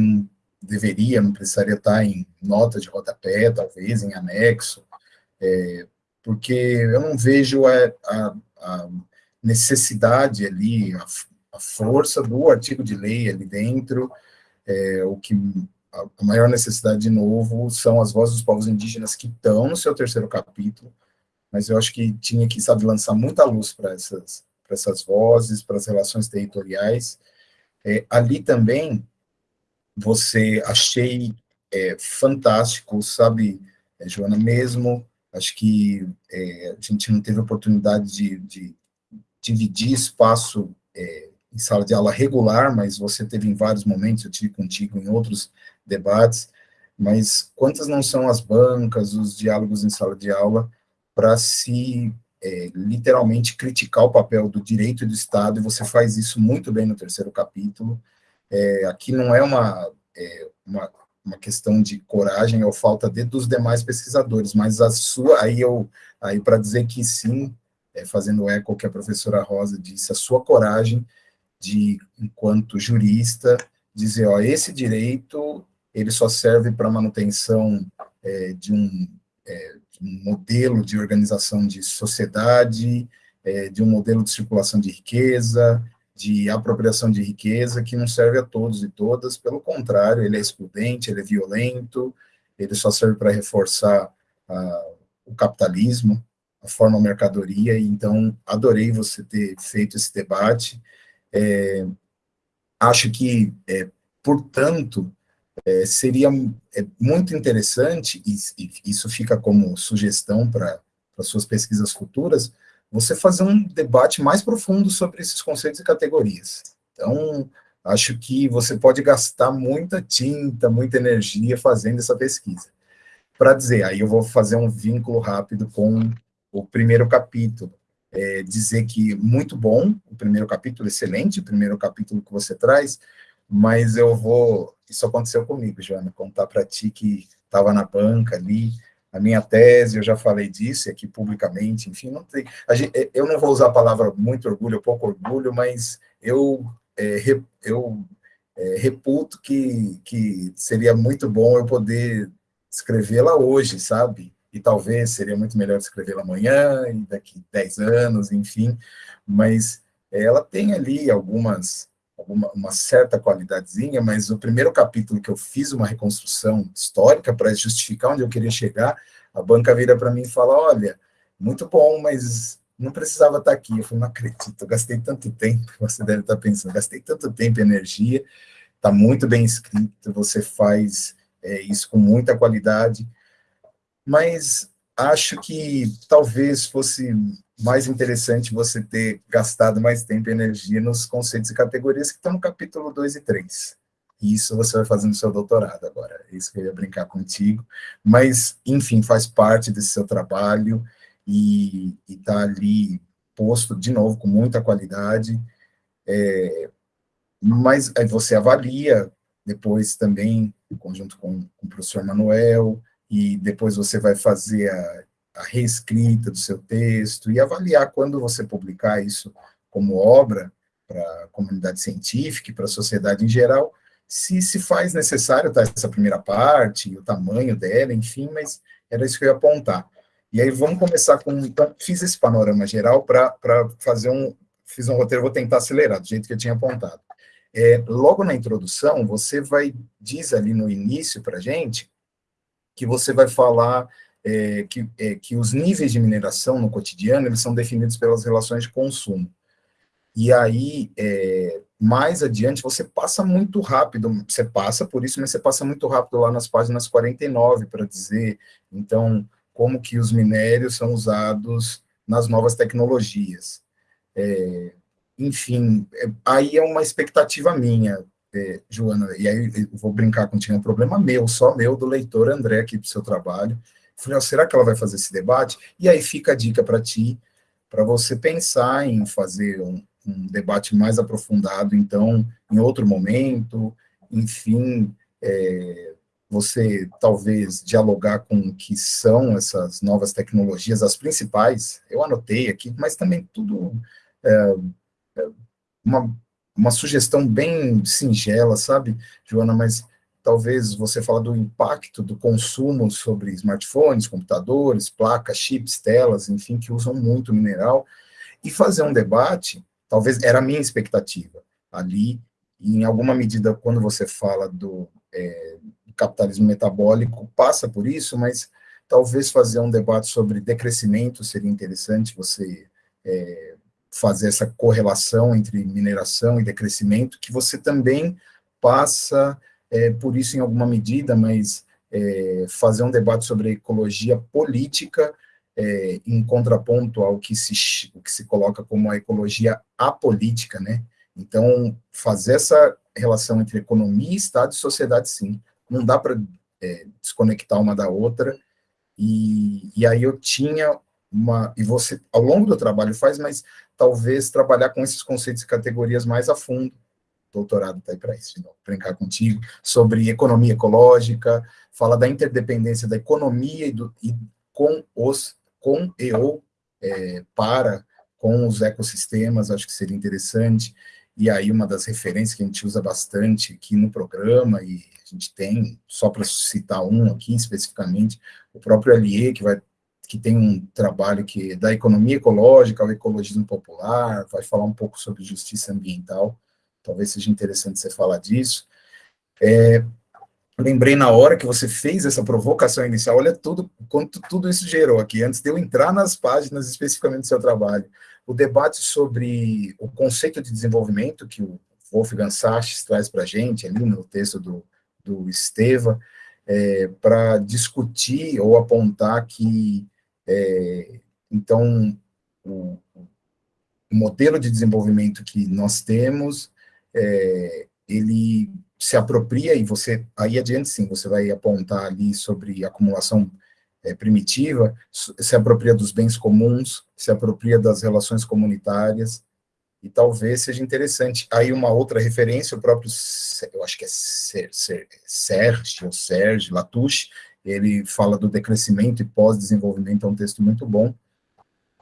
deveria, não precisaria estar em nota de rodapé, talvez, em anexo, é, porque eu não vejo a, a, a necessidade ali, a, a, força do artigo de lei ali dentro, é, o que a, maior necessidade, de novo, são as vozes dos povos indígenas que estão no seu terceiro capítulo, mas eu acho que tinha que, sabe, lançar muita luz para essas, essas vozes, para as relações territoriais. É, ali também, você achei é, fantástico, sabe, é, Joana, mesmo, acho que é, a gente não teve oportunidade de, de dividir espaço é, em sala de aula regular, mas você teve em vários momentos, eu tive contigo em outros debates, mas quantas não são as bancas, os diálogos em sala de aula, para se é, literalmente criticar o papel do direito do Estado, e você faz isso muito bem no terceiro capítulo, é, aqui não é uma, é, uma, uma questão de coragem ou falta de dos demais pesquisadores, mas a sua, aí eu, aí para dizer que sim, é, fazendo eco que a professora Rosa disse, a sua coragem de, enquanto jurista, dizer, ó, esse direito, ele só serve para manutenção é, de, um, é, de, um, modelo de organização de sociedade, é, de um modelo de circulação de riqueza, de apropriação de riqueza que não serve a todos e todas, pelo contrário, ele é excludente, ele é violento, ele só serve para reforçar uh, o capitalismo, a forma mercadoria, e então adorei você ter feito esse debate. É, acho que, é, portanto, é, seria é, muito interessante, e, e, isso fica como sugestão para suas pesquisas futuras, você fazer um debate mais profundo sobre esses conceitos e categorias. Então, acho que você pode gastar muita tinta, muita energia fazendo essa pesquisa. Para dizer, aí eu vou fazer um vínculo rápido com o primeiro capítulo. É, dizer que muito bom, o primeiro capítulo, excelente, o primeiro capítulo que você traz, mas eu vou. Isso aconteceu comigo, Joana, contar para ti que estava na banca ali, a minha tese, eu já falei disso aqui publicamente, enfim, não tem, gente, é, eu não vou usar a palavra muito orgulho, pouco orgulho, mas eu, é, eu é, reputo que, que seria muito bom eu poder escrevê-la hoje, sabe? E talvez seria muito melhor escrevê-la amanhã, e daqui 10 anos, enfim, mas ela tem ali algumas alguma, uma certa qualidadezinha, mas o primeiro capítulo que eu fiz uma reconstrução histórica para justificar onde eu queria chegar, a banca vira para mim e fala, olha, muito bom, mas não precisava estar aqui. Eu falei, não acredito, eu gastei tanto tempo, você deve estar pensando, gastei tanto tempo e energia, está muito bem escrito, você faz é, isso com muita qualidade, mas acho que talvez fosse mais interessante você ter gastado mais tempo e energia nos conceitos e categorias que estão no capítulo 2 e 3. Isso você vai fazer no seu doutorado agora, é isso que eu ia brincar contigo. Mas, enfim, faz parte desse seu trabalho e está ali posto, de novo, com muita qualidade. É, mas aí você avalia depois também, em conjunto com, com o professor Manuel, e depois você vai fazer a, a reescrita do seu texto e avaliar quando você publicar isso como obra para a comunidade científica e para a sociedade em geral, se se faz necessário tá, essa primeira parte, o tamanho dela, enfim, mas era isso que eu ia apontar. E aí vamos começar com, então, fiz esse panorama geral para fazer um, fiz um roteiro, vou tentar acelerar, do jeito que eu tinha apontado. É, logo na introdução, você vai, diz ali no início para gente, que você vai falar é, que, é, que os níveis de mineração no cotidiano, eles são definidos pelas relações de consumo. E aí, é, mais adiante, você passa muito rápido, você passa por isso, mas você passa muito rápido lá nas páginas 49 para dizer, então, como que os minérios são usados nas novas tecnologias. É, enfim, é, aí é uma expectativa minha, é, Joana, e aí eu vou brincar contigo, é um problema meu, só meu, do leitor André aqui para o seu trabalho. Falei, oh, será que ela vai fazer esse debate? E aí fica a dica para ti, para você pensar em fazer um, um, debate mais aprofundado, então, em outro momento, enfim, é, você talvez dialogar com o que são essas novas tecnologias, as principais, eu anotei aqui, mas também tudo é, é, uma, uma sugestão bem singela, sabe, Joana, mas talvez você fala do impacto do consumo sobre smartphones, computadores, placas, chips, telas, enfim, que usam muito mineral, e fazer um debate, talvez era a minha expectativa ali, em alguma medida, quando você fala do, é, capitalismo metabólico, passa por isso, mas talvez fazer um debate sobre decrescimento seria interessante, você é, fazer essa correlação entre mineração e decrescimento, que você também passa é, por isso em alguma medida, mas é, fazer um debate sobre ecologia política é, em contraponto ao que se, que se coloca como a ecologia apolítica, né? Então, fazer essa relação entre economia, Estado e sociedade, sim. Não dá para é, desconectar uma da outra, e, e aí eu tinha uma, e você, ao longo do trabalho faz, mas talvez trabalhar com esses conceitos e categorias mais a fundo. O doutorado está aí para isso, de brincar contigo, sobre economia ecológica, fala da interdependência da economia e, do, e com os, com e ou é, para com os ecossistemas, acho que seria interessante, e aí uma das referências que a gente usa bastante aqui no programa, e a gente tem, só para citar um aqui especificamente, o próprio Allier, que vai que tem um trabalho que da economia ecológica ao ecologismo popular, vai falar um pouco sobre justiça ambiental, talvez seja interessante você falar disso. É, lembrei na hora que você fez essa provocação inicial, olha tudo, quanto tudo isso gerou aqui, antes de eu entrar nas páginas especificamente do seu trabalho, o debate sobre o conceito de desenvolvimento que o Wolfgang Sachs traz para a gente, ali no texto do, do Esteva, é, para discutir ou apontar que é, então, o, o, modelo de desenvolvimento que nós temos, é, ele se apropria, e você, aí adiante sim, você vai apontar ali sobre acumulação é, primitiva, se apropria dos bens comuns, se apropria das relações comunitárias, e talvez seja interessante. Aí uma outra referência, o próprio, eu acho que é Serge, ou Serge Latouche, ele fala do decrescimento e pós-desenvolvimento, é um texto muito bom.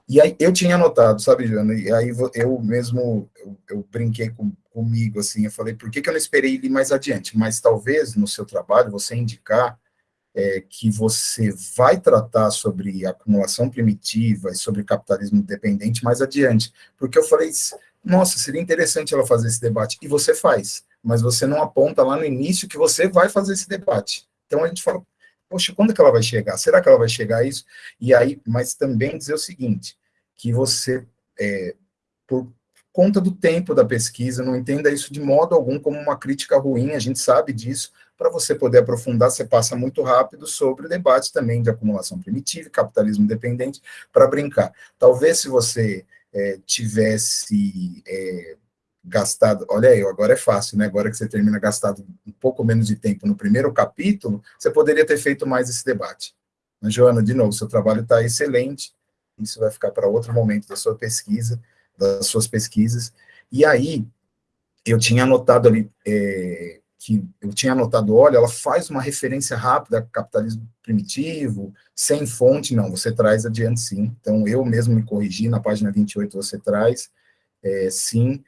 E aí eu tinha anotado, sabe, Joana, e aí eu mesmo, eu, eu brinquei com, comigo, assim, eu falei, por que, que eu não esperei ir mais adiante? Mas talvez no seu trabalho você indicar é, que você vai tratar sobre acumulação primitiva e sobre capitalismo dependente mais adiante, porque eu falei, nossa, seria interessante ela fazer esse debate, e você faz, mas você não aponta lá no início que você vai fazer esse debate. Então a gente fala, poxa, quando que ela vai chegar? Será que ela vai chegar a isso? E aí, mas também dizer o seguinte, que você, é, por conta do tempo da pesquisa, não entenda isso de modo algum como uma crítica ruim, a gente sabe disso, para você poder aprofundar, você passa muito rápido sobre o debate também de acumulação primitiva, capitalismo dependente, para brincar. Talvez se você é, tivesse é, gastado, olha aí, agora é fácil, né? Agora que você termina gastado um pouco menos de tempo no primeiro capítulo, você poderia ter feito mais esse debate. Mas, Joana, de novo, seu trabalho está excelente, isso vai ficar para outro momento da sua pesquisa, das suas pesquisas. E aí, eu tinha anotado ali é, que eu tinha anotado, olha, ela faz uma referência rápida ao capitalismo primitivo, sem fonte, não, você traz adiante sim. Então, eu mesmo me corrigi, na página 28 você traz, é, sim,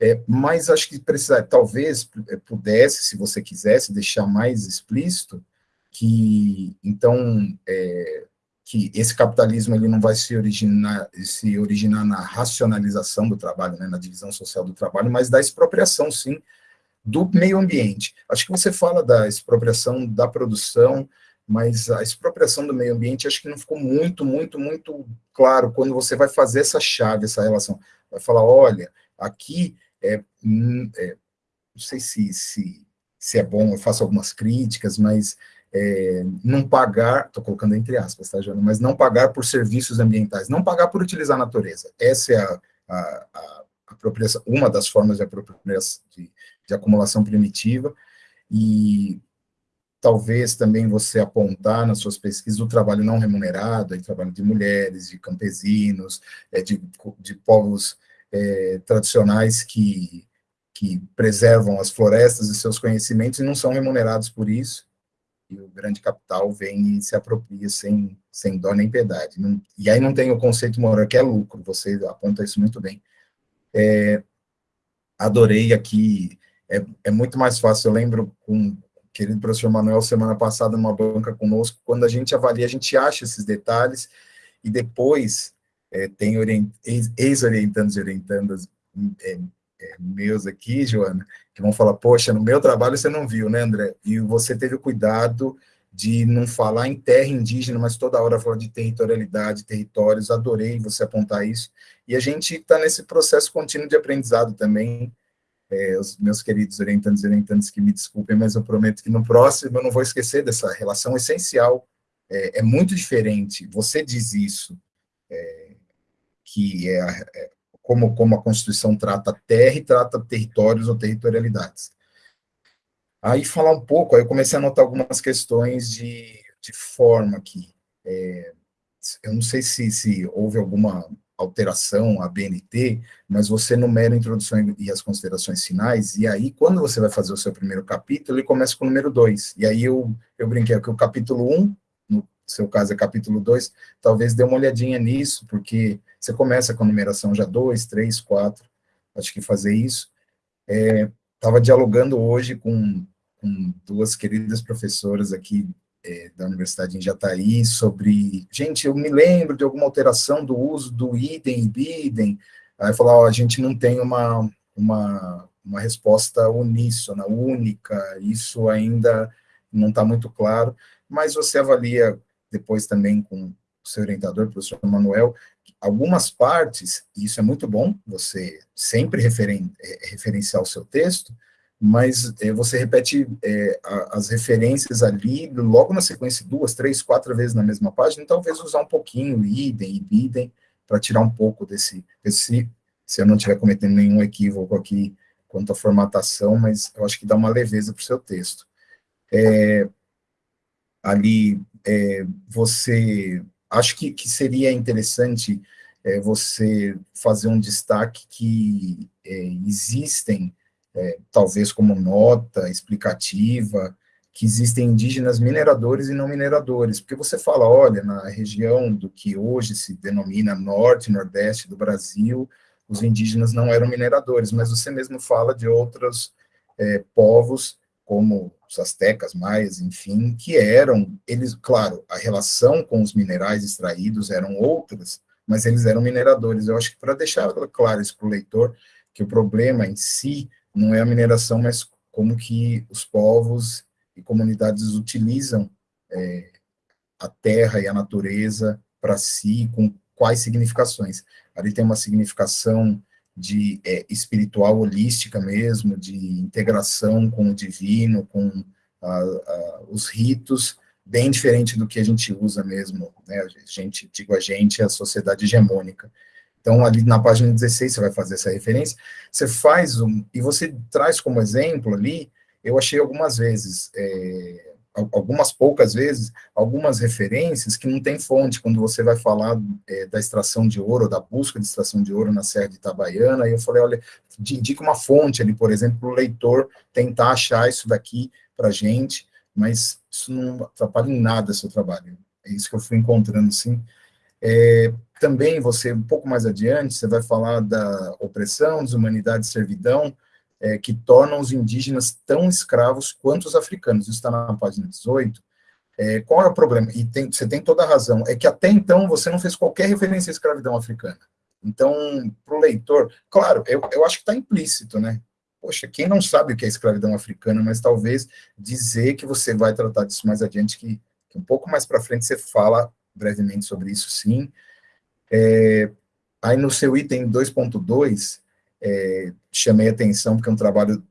é, mas acho que precisa, talvez é, pudesse, se você quisesse, deixar mais explícito, que, então, é, que esse capitalismo ele não vai se originar, se originar na racionalização do trabalho, né, na divisão social do trabalho, mas da expropriação, sim, do meio ambiente. Acho que você fala da expropriação da produção, mas a expropriação do meio ambiente acho que não ficou muito, muito, muito claro quando você vai fazer essa chave, essa relação. Vai falar, olha, aqui é, hum, é não sei se, se, se é bom, eu faço algumas críticas, mas é, não pagar, estou colocando entre aspas, tá, Jana? Mas não pagar por serviços ambientais, não pagar por utilizar a natureza. Essa é a, a, a apropriação, uma das formas de de, de acumulação primitiva, e talvez também você apontar nas suas pesquisas o trabalho não remunerado, o trabalho de mulheres, de campesinos, é, de, de povos é, tradicionais que, que preservam as florestas e seus conhecimentos e não são remunerados por isso, e o grande capital vem e se apropria sem, sem dó nem piedade. Não, e aí não tem o conceito moral que é lucro, você aponta isso muito bem. É, adorei aqui é, é muito mais fácil. Eu lembro com querido professor Manuel, semana passada, numa banca conosco, quando a gente avalia, a gente acha esses detalhes, e depois é, tem ex-orientandos e orientandas é, é, meus aqui, Joana, que vão falar, poxa, no meu trabalho você não viu, né, André? E você teve o cuidado de não falar em terra indígena, mas toda hora falar de territorialidade, territórios, adorei você apontar isso, e a gente está nesse processo contínuo de aprendizado também, é, os meus queridos orientantes e orientantes que me desculpem, mas eu prometo que no próximo eu não vou esquecer dessa relação essencial. É, é muito diferente. Você diz isso, é, que é, é, como, como a Constituição trata terra e trata territórios ou territorialidades. Aí falar um pouco, aí eu comecei a notar algumas questões de, de forma aqui. É, eu não sei se, se houve alguma alteração a BNT, mas você numera a introdução e as considerações finais, e aí, quando você vai fazer o seu primeiro capítulo, ele começa com o número 2. E aí eu, eu brinquei que o capítulo 1, um, seu caso é capítulo 2, talvez dê uma olhadinha nisso, porque você começa com a numeração já 2, 3, 4, acho que fazer isso. Estava é, dialogando hoje com, com duas queridas professoras aqui é, da Universidade em Jataí sobre, gente, eu me lembro de alguma alteração do uso do idem e bidem, aí falar, ó, a gente não tem uma, uma, uma resposta uníssona, única, isso ainda não está muito claro, mas você avalia depois também com o seu orientador, o professor Manuel, algumas partes, e isso é muito bom, você sempre referen, é, referenciar o seu texto, mas é, você repete é, a, as referências ali, logo na sequência, duas, três, quatro vezes na mesma página, talvez usar um pouquinho idem e bidem, para tirar um pouco desse, desse, se eu não estiver cometendo nenhum equívoco aqui quanto à formatação, mas eu acho que dá uma leveza para o seu texto. É, ali, é, você, acho que, que seria interessante é, você fazer um destaque que é, existem é, talvez como nota explicativa, que existem indígenas mineradores e não mineradores, porque você fala, olha, na região do que hoje se denomina norte nordeste do Brasil, os indígenas não eram mineradores, mas você mesmo fala de outros é, povos, como os astecas, maias, enfim, que eram, eles, claro, a relação com os minerais extraídos eram outras, mas eles eram mineradores. Eu acho que para deixar claro isso para o leitor, que o problema em si não é a mineração, mas como que os povos e comunidades utilizam é, a terra e a natureza para si, com quais significações. Ali tem uma significação de é, espiritual holística mesmo, de integração com o divino, com a, a, os ritos, bem diferente do que a gente usa mesmo, né, a gente, digo a gente, a sociedade hegemônica. Então, ali na página 16, você vai fazer essa referência, você faz um, e você traz como exemplo ali, eu achei algumas vezes, é, algumas poucas vezes, algumas referências que não tem fonte, quando você vai falar é, da extração de ouro, da busca de extração de ouro na Serra de Itabaiana, e eu falei, olha, indica uma fonte ali, por exemplo, para o leitor tentar achar isso daqui para gente, mas isso não atrapalha em nada seu trabalho. É isso que eu fui encontrando, sim. É, também, você, um pouco mais adiante, você vai falar da opressão, desumanidade e servidão, é, que tornam os indígenas tão escravos quanto os africanos. Isso está na página 18. É, qual é o problema? E tem, você tem toda a razão. É que até então você não fez qualquer referência à escravidão africana. Então, para o leitor, claro, eu, eu acho que está implícito, né? Poxa, quem não sabe o que é escravidão africana, mas talvez dizer que você vai tratar disso mais adiante, que, que um pouco mais para frente você fala brevemente sobre isso, sim. É, aí no seu item 2.2, é, chamei atenção, porque é um trabalho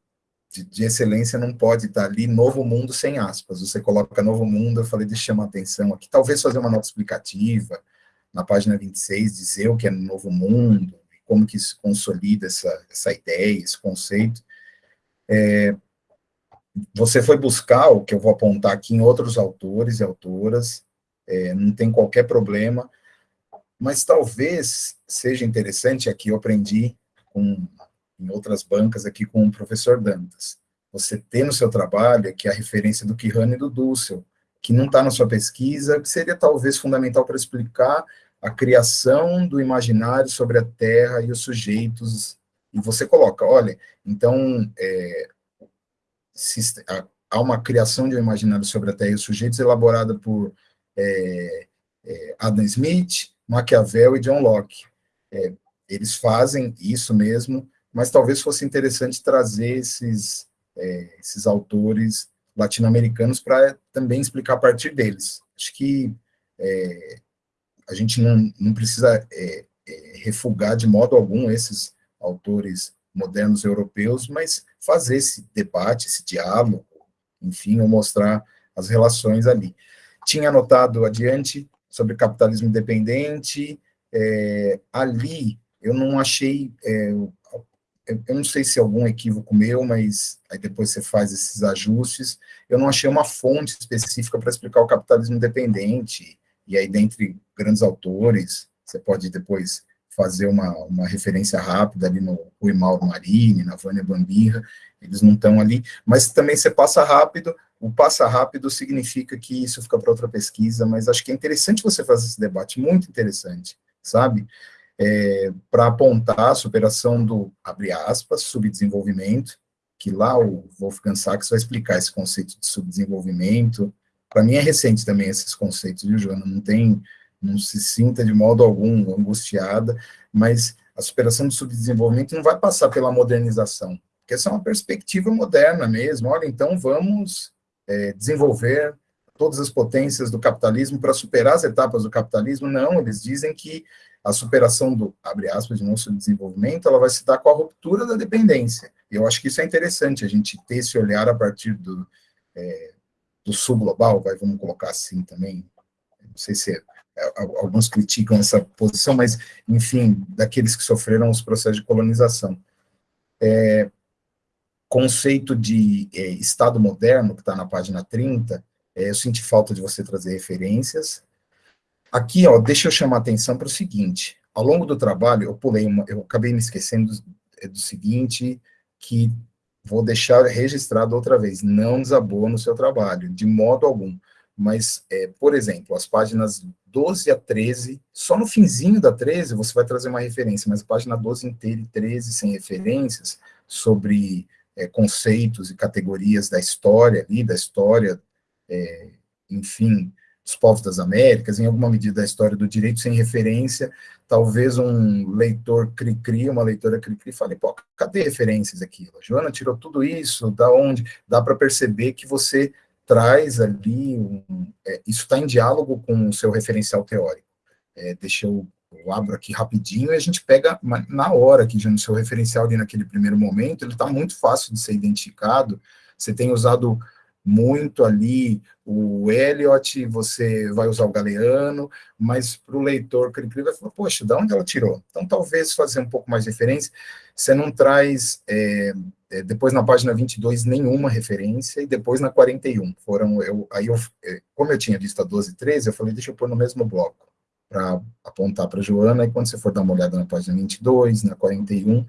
de, de, excelência não pode estar ali, novo mundo sem aspas, você coloca novo mundo, eu falei, eu chamar atenção aqui, talvez fazer uma nota explicativa, na página 26, dizer o que é novo mundo, como que se consolida essa, essa ideia, esse conceito. É, você foi buscar o que eu vou apontar aqui em outros autores e autoras, é, não tem qualquer problema, mas talvez seja interessante, aqui eu aprendi com, em outras bancas aqui com o professor Dantas. Você ter no seu trabalho aqui a referência do Kihane e do Dussel, que não está na sua pesquisa, que seria talvez fundamental para explicar a criação do imaginário sobre a Terra e os sujeitos, e você coloca, olha, então, é, se, há uma criação de um imaginário sobre a Terra e os sujeitos elaborada por é, é, Adam Smith, Maquiavel e John Locke. É, eles fazem isso mesmo, mas talvez fosse interessante trazer esses, é, esses autores latino-americanos para também explicar a partir deles. Acho que é, a gente não, não precisa é, é, refugar de modo algum esses autores modernos europeus, mas fazer esse debate, esse diálogo, enfim, ou mostrar as relações ali. Tinha anotado adiante sobre capitalismo independente, é, ali eu não achei, é, eu não sei se é algum equívoco meu, mas aí depois você faz esses ajustes, eu não achei uma fonte específica para explicar o capitalismo independente, e aí dentre grandes autores, você pode depois fazer uma, uma referência rápida ali no Rui Mauro Marini, na Vânia Bambirra, eles não estão ali, mas também você passa rápido, o passa rápido significa que isso fica para outra pesquisa, mas acho que é interessante você fazer esse debate, muito interessante, sabe? É, para apontar a superação do, abre aspas, subdesenvolvimento, que lá o Wolfgang Sachs vai explicar esse conceito de subdesenvolvimento. Para mim é recente também esses conceitos, viu, Joana? Não tem, não se sinta de modo algum angustiada, mas a superação do subdesenvolvimento não vai passar pela modernização, porque essa é uma perspectiva moderna mesmo. Olha, então vamos é, desenvolver todas as potências do capitalismo para superar as etapas do capitalismo. Não, eles dizem que a superação do, abre aspas, de nosso desenvolvimento, ela vai se dar com a ruptura da dependência. Eu acho que isso é interessante, a gente ter esse olhar a partir do, é, do subglobal, vai, vamos colocar assim também, não sei se é, é alguns criticam essa posição, mas, enfim, daqueles que sofreram os processos de colonização. É, conceito de é, Estado moderno, que está na página 30, é, eu senti falta de você trazer referências, Aqui, ó, deixa eu chamar a atenção para o seguinte, ao longo do trabalho, eu pulei uma, eu acabei me esquecendo do, é, do seguinte, que vou deixar registrado outra vez, não desabou no seu trabalho, de modo algum, mas, é, por exemplo, as páginas 12 a 13, só no finzinho da 13 você vai trazer uma referência, mas a página 12 inteira e 13 sem referências, sobre é, conceitos e categorias da história ali, da história, é, enfim, dos povos das Américas, em alguma medida da história do direito sem referência, talvez um leitor cri-cri, uma leitora cri-cri, fale, pô, cadê referências aqui? A Joana tirou tudo isso, da onde? Dá para perceber que você traz ali, um, é, isso está em diálogo com o seu referencial teórico. É, deixa eu, eu abro aqui rapidinho e a gente pega na hora aqui, já no seu referencial ali naquele primeiro momento, ele está muito fácil de ser identificado, você tem usado muito ali o Eliot, você vai usar o Galeano, mas para o leitor que vai falar, poxa, de onde ela tirou? Então, talvez fazer um pouco mais de referência, você não traz, é, depois na página 22, nenhuma referência, e depois na 41, foram, eu, aí eu, é, como eu tinha visto a 12 e 13, eu falei, deixa eu pôr no mesmo bloco, para apontar para Joana, e quando você for dar uma olhada na página 22, na 41,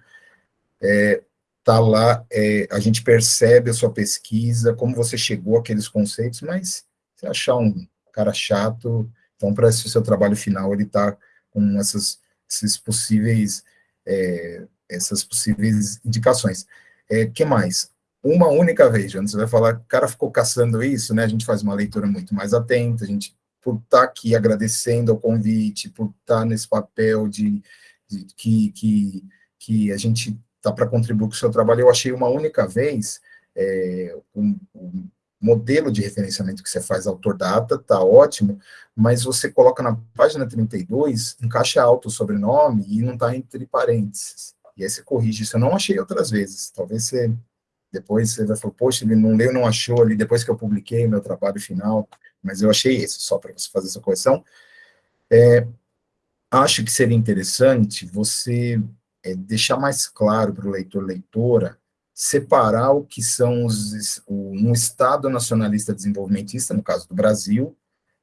é, tá lá, é, a gente percebe a sua pesquisa, como você chegou àqueles conceitos, mas se achar um cara chato, então para esse seu trabalho final ele está com essas, esses possíveis, é, essas possíveis indicações. É, que mais? Uma única vez, Jana, você vai falar, o cara ficou caçando isso, né? A gente faz uma leitura muito mais atenta, a gente por estar tá aqui agradecendo ao convite, por estar tá nesse papel de, de que, que, que a gente tá para contribuir com o seu trabalho. Eu achei uma única vez é, um, um, modelo de referenciamento que você faz, autor data, tá ótimo, mas você coloca na página 32, encaixa alto o sobrenome e não está entre parênteses. E aí você corrige isso. Eu não achei outras vezes. Talvez você depois você vai falar, poxa, ele não leu, não achou ali, depois que eu publiquei meu trabalho final, mas eu achei esse, só para você fazer essa correção. É, acho que seria interessante você é, deixar mais claro para o leitor, leitora, separar o que são os, um Estado nacionalista desenvolvimentista, no caso do Brasil,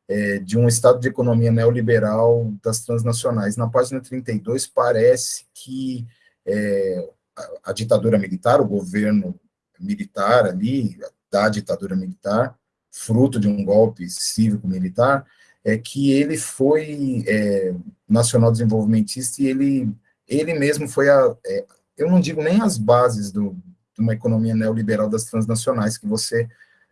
é, de um Estado de economia neoliberal das transnacionais. Na página 32, parece que é, a, a ditadura militar, o governo militar ali, da ditadura militar, fruto de um golpe cívico-militar, é que ele foi é, nacional desenvolvimentista e ele ele mesmo foi a, é, eu não digo nem as bases do, de uma economia neoliberal das transnacionais que você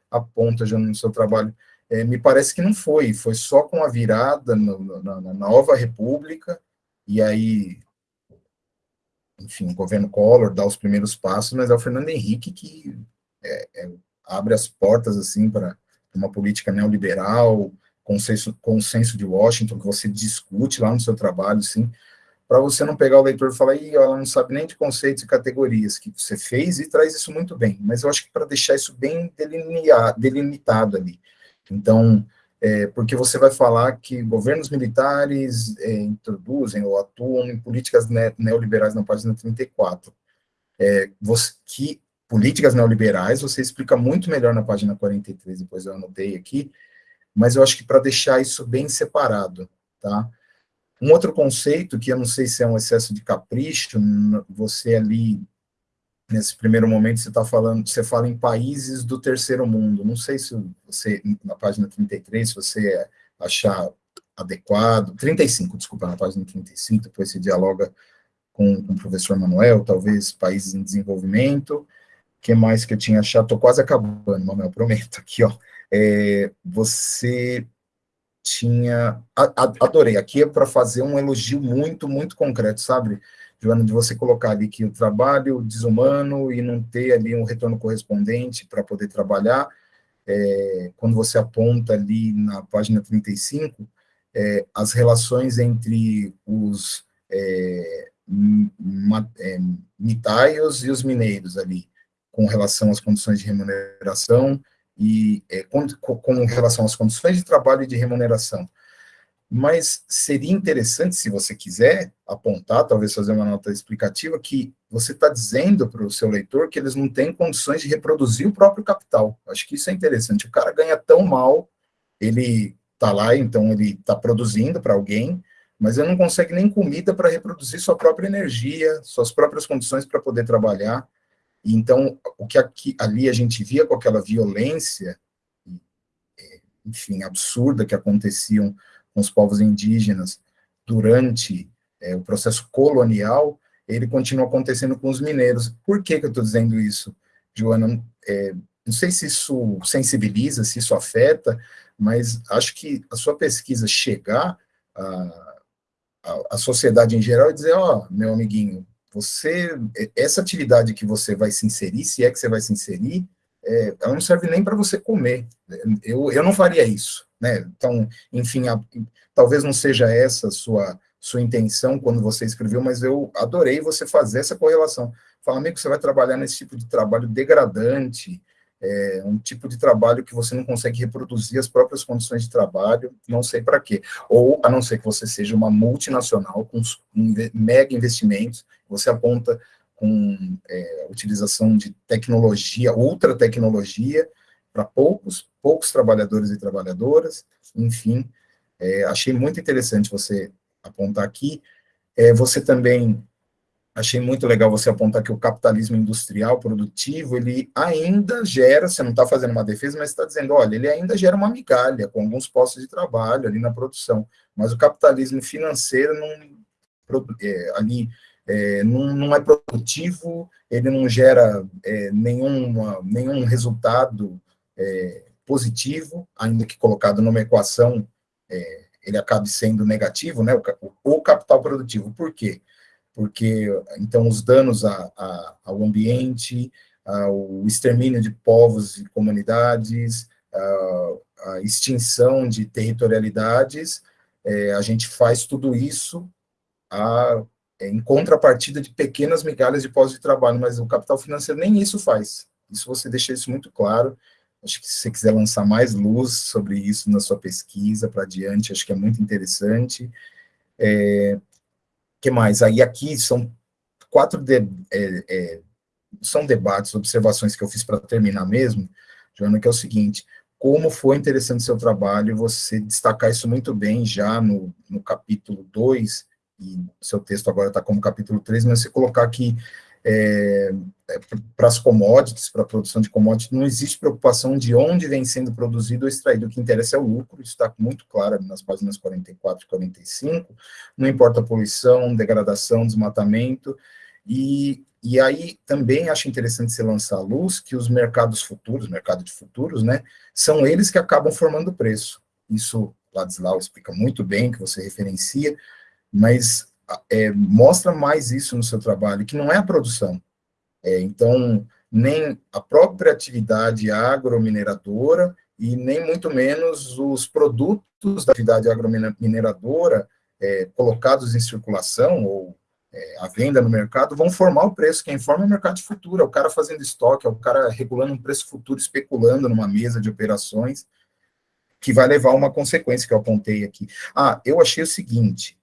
aponta já no seu trabalho, é, me parece que não foi, foi só com a virada no, na, na, nova república, e aí, enfim, o governo Collor dá os primeiros passos, mas é o Fernando Henrique que é, é abre as portas, assim, para uma política neoliberal, consenso, consenso de Washington, que você discute lá no seu trabalho, assim, para você não pegar o leitor e falar, Ih, ela não sabe nem de conceitos e categorias que você fez e traz isso muito bem. Mas eu acho que para deixar isso bem delimitado ali. Então, é, porque você vai falar que governos militares é, introduzem ou atuam em políticas ne neoliberais na página 34. É, você, que políticas neoliberais você explica muito melhor na página 43, depois eu anotei aqui, mas eu acho que para deixar isso bem separado, tá? Um outro conceito, que eu não sei se é um excesso de capricho, você ali, nesse primeiro momento, você está falando, você fala em países do terceiro mundo, não sei se você, na página 33, se você achar adequado, 35, desculpa, na página 35, depois você dialoga com, com o professor Manuel, talvez países em desenvolvimento, que mais que eu tinha achado, estou quase acabando, Manuel, prometo, aqui, ó, é, você tinha. Adorei. Aqui é para fazer um elogio muito, muito concreto, sabe, Joana, de você colocar ali que o trabalho desumano e não ter ali um retorno correspondente para poder trabalhar. É, quando você aponta ali na página 35, é, as relações entre os é, é, mitaios e os mineiros ali, com relação às condições de remuneração, e é, com, com, relação às condições de trabalho e de remuneração. Mas seria interessante, se você quiser apontar, talvez fazer uma nota explicativa, que você está dizendo para o seu leitor que eles não têm condições de reproduzir o próprio capital. Acho que isso é interessante. O cara ganha tão mal, ele está lá, então ele está produzindo para alguém, mas ele não consegue nem comida para reproduzir sua própria energia, suas próprias condições para poder trabalhar. Então, o que aqui, ali a gente via com aquela violência, é, enfim, absurda que aconteciam com os povos indígenas durante é, o processo colonial, ele continua acontecendo com os mineiros. Por que, que eu estou dizendo isso, Joana? É, não sei se isso sensibiliza, se isso afeta, mas acho que a sua pesquisa chegar à, sociedade em geral e dizer, ó, oh, meu amiguinho, você, essa atividade que você vai se inserir, se é que você vai se inserir, é, ela não serve nem para você comer. Eu, eu não faria isso, né? Então, enfim, a, talvez não seja essa sua, sua intenção quando você escreveu, mas eu adorei você fazer essa correlação. Fala, amigo, você vai trabalhar nesse tipo de trabalho degradante, é um tipo de trabalho que você não consegue reproduzir as próprias condições de trabalho, não sei para quê. Ou, a não ser que você seja uma multinacional com mega investimentos, você aponta com é, utilização de tecnologia, ultra tecnologia, para poucos, poucos trabalhadores e trabalhadoras, enfim, é, achei muito interessante você apontar aqui. É, você também achei muito legal você apontar que o capitalismo industrial produtivo, ele ainda gera, você não está fazendo uma defesa, mas está dizendo, olha, ele ainda gera uma migalha com alguns postos de trabalho ali na produção, mas o capitalismo financeiro não, é, ali é, não, não, é produtivo, ele não gera é, nenhuma, nenhum resultado é, positivo, ainda que colocado numa equação, é, ele acabe sendo negativo, né, o, o capital produtivo. Por quê? porque então os danos a, a, ao ambiente, o extermínio de povos e comunidades, a, a extinção de territorialidades, é, a gente faz tudo isso a, é, em contrapartida de pequenas migalhas de pós de trabalho, mas o capital financeiro nem isso faz. Isso você deixa isso muito claro. Acho que se você quiser lançar mais luz sobre isso na sua pesquisa para adiante, acho que é muito interessante. É, que mais? Aí aqui são quatro de, é, é, são debates, observações que eu fiz para terminar mesmo, Joana, que é o seguinte, como foi interessante seu trabalho, você destacar isso muito bem já no, no capítulo 2, e seu texto agora está como capítulo 3, mas você colocar aqui é, é para as commodities, para a produção de commodities, não existe preocupação de onde vem sendo produzido ou extraído, o que interessa é o lucro, isso está muito claro nas páginas 44 e 45, não importa a poluição, degradação, desmatamento, e, e aí também acho interessante você lançar a luz que os mercados futuros, mercado de futuros, né, são eles que acabam formando o preço. Isso Ladislau explica muito bem, que você referencia, mas é, mostra mais isso no seu trabalho, que não é a produção. É, então, nem a própria atividade agromineradora e nem muito menos os produtos da atividade agromineradora é, colocados em circulação ou é, à venda no mercado vão formar o preço. Quem forma é o mercado de futuro, é o cara fazendo estoque, é o cara regulando um preço futuro, especulando numa mesa de operações, que vai levar a uma consequência que eu apontei aqui. Ah, eu achei o seguinte,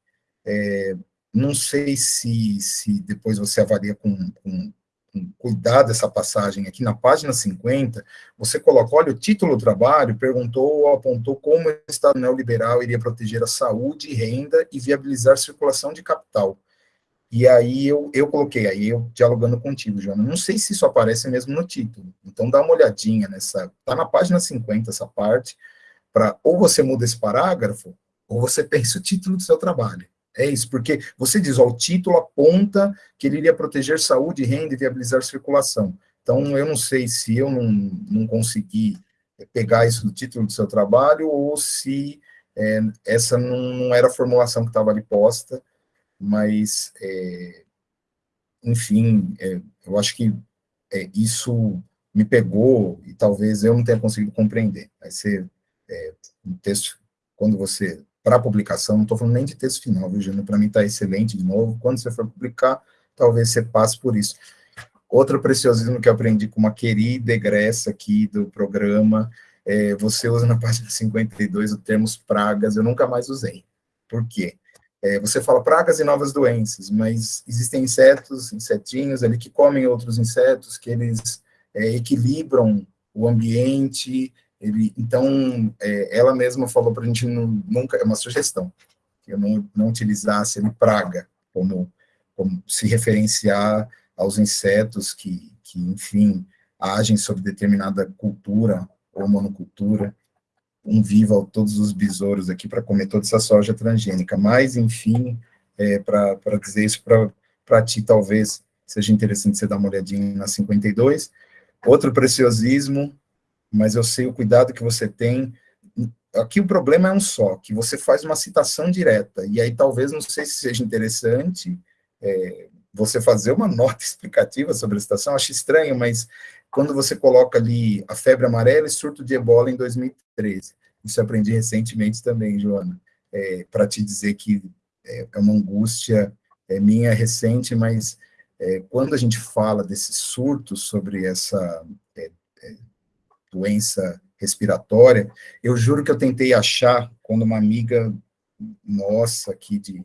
é, não sei se, se depois você avalia com, com, com, cuidado essa passagem aqui na página 50, você coloca, olha, o título do trabalho perguntou ou apontou como o Estado neoliberal iria proteger a saúde, renda e viabilizar circulação de capital. E aí eu, eu coloquei, aí eu dialogando contigo, Joana, não sei se isso aparece mesmo no título, então dá uma olhadinha nessa, tá na página 50 essa parte, para ou você muda esse parágrafo, ou você pensa o título do seu trabalho. É isso, porque você diz, ó, o título aponta que ele iria proteger saúde, renda e viabilizar circulação. Então, eu não sei se eu não, não consegui pegar isso do título do seu trabalho ou se é, essa não, não, era a formulação que estava ali posta, mas, é, enfim, é, eu acho que é, isso me pegou e talvez eu não tenha conseguido compreender. Vai ser é, um texto, quando você para publicação, não estou falando nem de texto final, viu, Júnior? Para mim está excelente de novo. Quando você for publicar, talvez você passe por isso. Outro preciosismo que eu aprendi com uma querida egressa aqui do programa, é, você usa na página 52 o termo pragas, eu nunca mais usei. Por quê? É, você fala pragas e novas doenças, mas existem insetos, insetinhos ali que comem outros insetos, que eles é, equilibram o ambiente, ele, então, é, ela mesma falou para a gente não, nunca, é uma sugestão, que eu não, não utilizasse ele praga, como, como se referenciar aos insetos que, que, enfim, agem sobre determinada cultura ou monocultura, um viva todos os besouros aqui para comer toda essa soja transgênica, mas, enfim, é, para dizer isso para ti, talvez seja interessante você dar uma olhadinha na 52. Outro preciosismo mas eu sei o cuidado que você tem. Aqui o problema é um só, que você faz uma citação direta, e aí talvez, não sei se seja interessante é, você fazer uma nota explicativa sobre a citação, acho estranho, mas quando você coloca ali a febre amarela e surto de ebola em 2013, isso aprendi recentemente também, Joana, é, para te dizer que é, é uma angústia é, minha recente, mas é, quando a gente fala desses surtos sobre essa é, doença respiratória. Eu juro que eu tentei achar quando uma amiga nossa aqui de,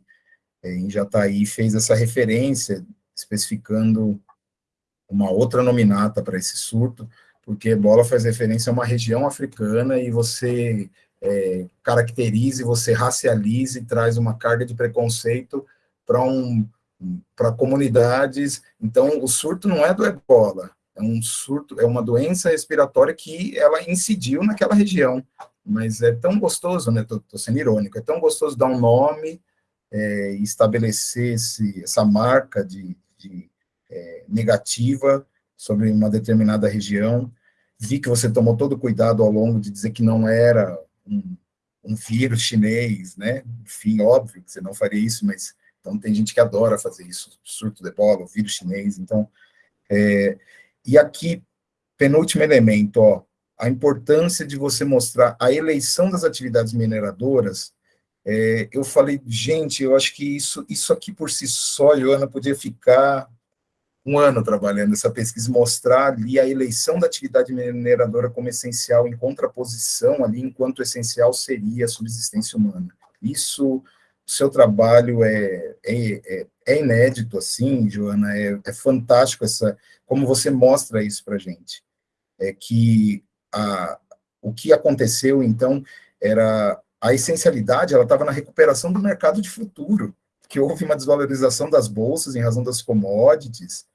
é, em Jataí fez essa referência, especificando uma outra nominata para esse surto, porque ebola faz referência a uma região africana e você é, caracteriza, você racializa e traz uma carga de preconceito para um, para comunidades. Então, o surto não é do ebola, é um surto, é uma doença respiratória que ela incidiu naquela região. Mas é tão gostoso, né? Tô sendo irônico, é tão gostoso dar um nome é, estabelecer esse, essa marca de, de é, negativa sobre uma determinada região. Vi que você tomou todo o cuidado ao longo de dizer que não era um, um vírus chinês, né? Enfim, óbvio que você não faria isso, mas então tem gente que adora fazer isso, surto de bola, vírus chinês. Então, é, e aqui penúltimo elemento, ó, a importância de você mostrar a eleição das atividades mineradoras. É, eu falei, gente, eu acho que isso, isso aqui por si só, Joana, podia ficar um ano trabalhando essa pesquisa, mostrar ali a eleição da atividade mineradora como essencial, em contraposição ali, enquanto essencial seria a subsistência humana. Isso, o seu trabalho é, é, é, é inédito, assim, Joana, é, é, fantástico essa, como você mostra isso para gente. É que a, o que aconteceu, então, era a essencialidade, ela estava na recuperação do mercado de futuro, que houve uma desvalorização das bolsas em razão das commodities,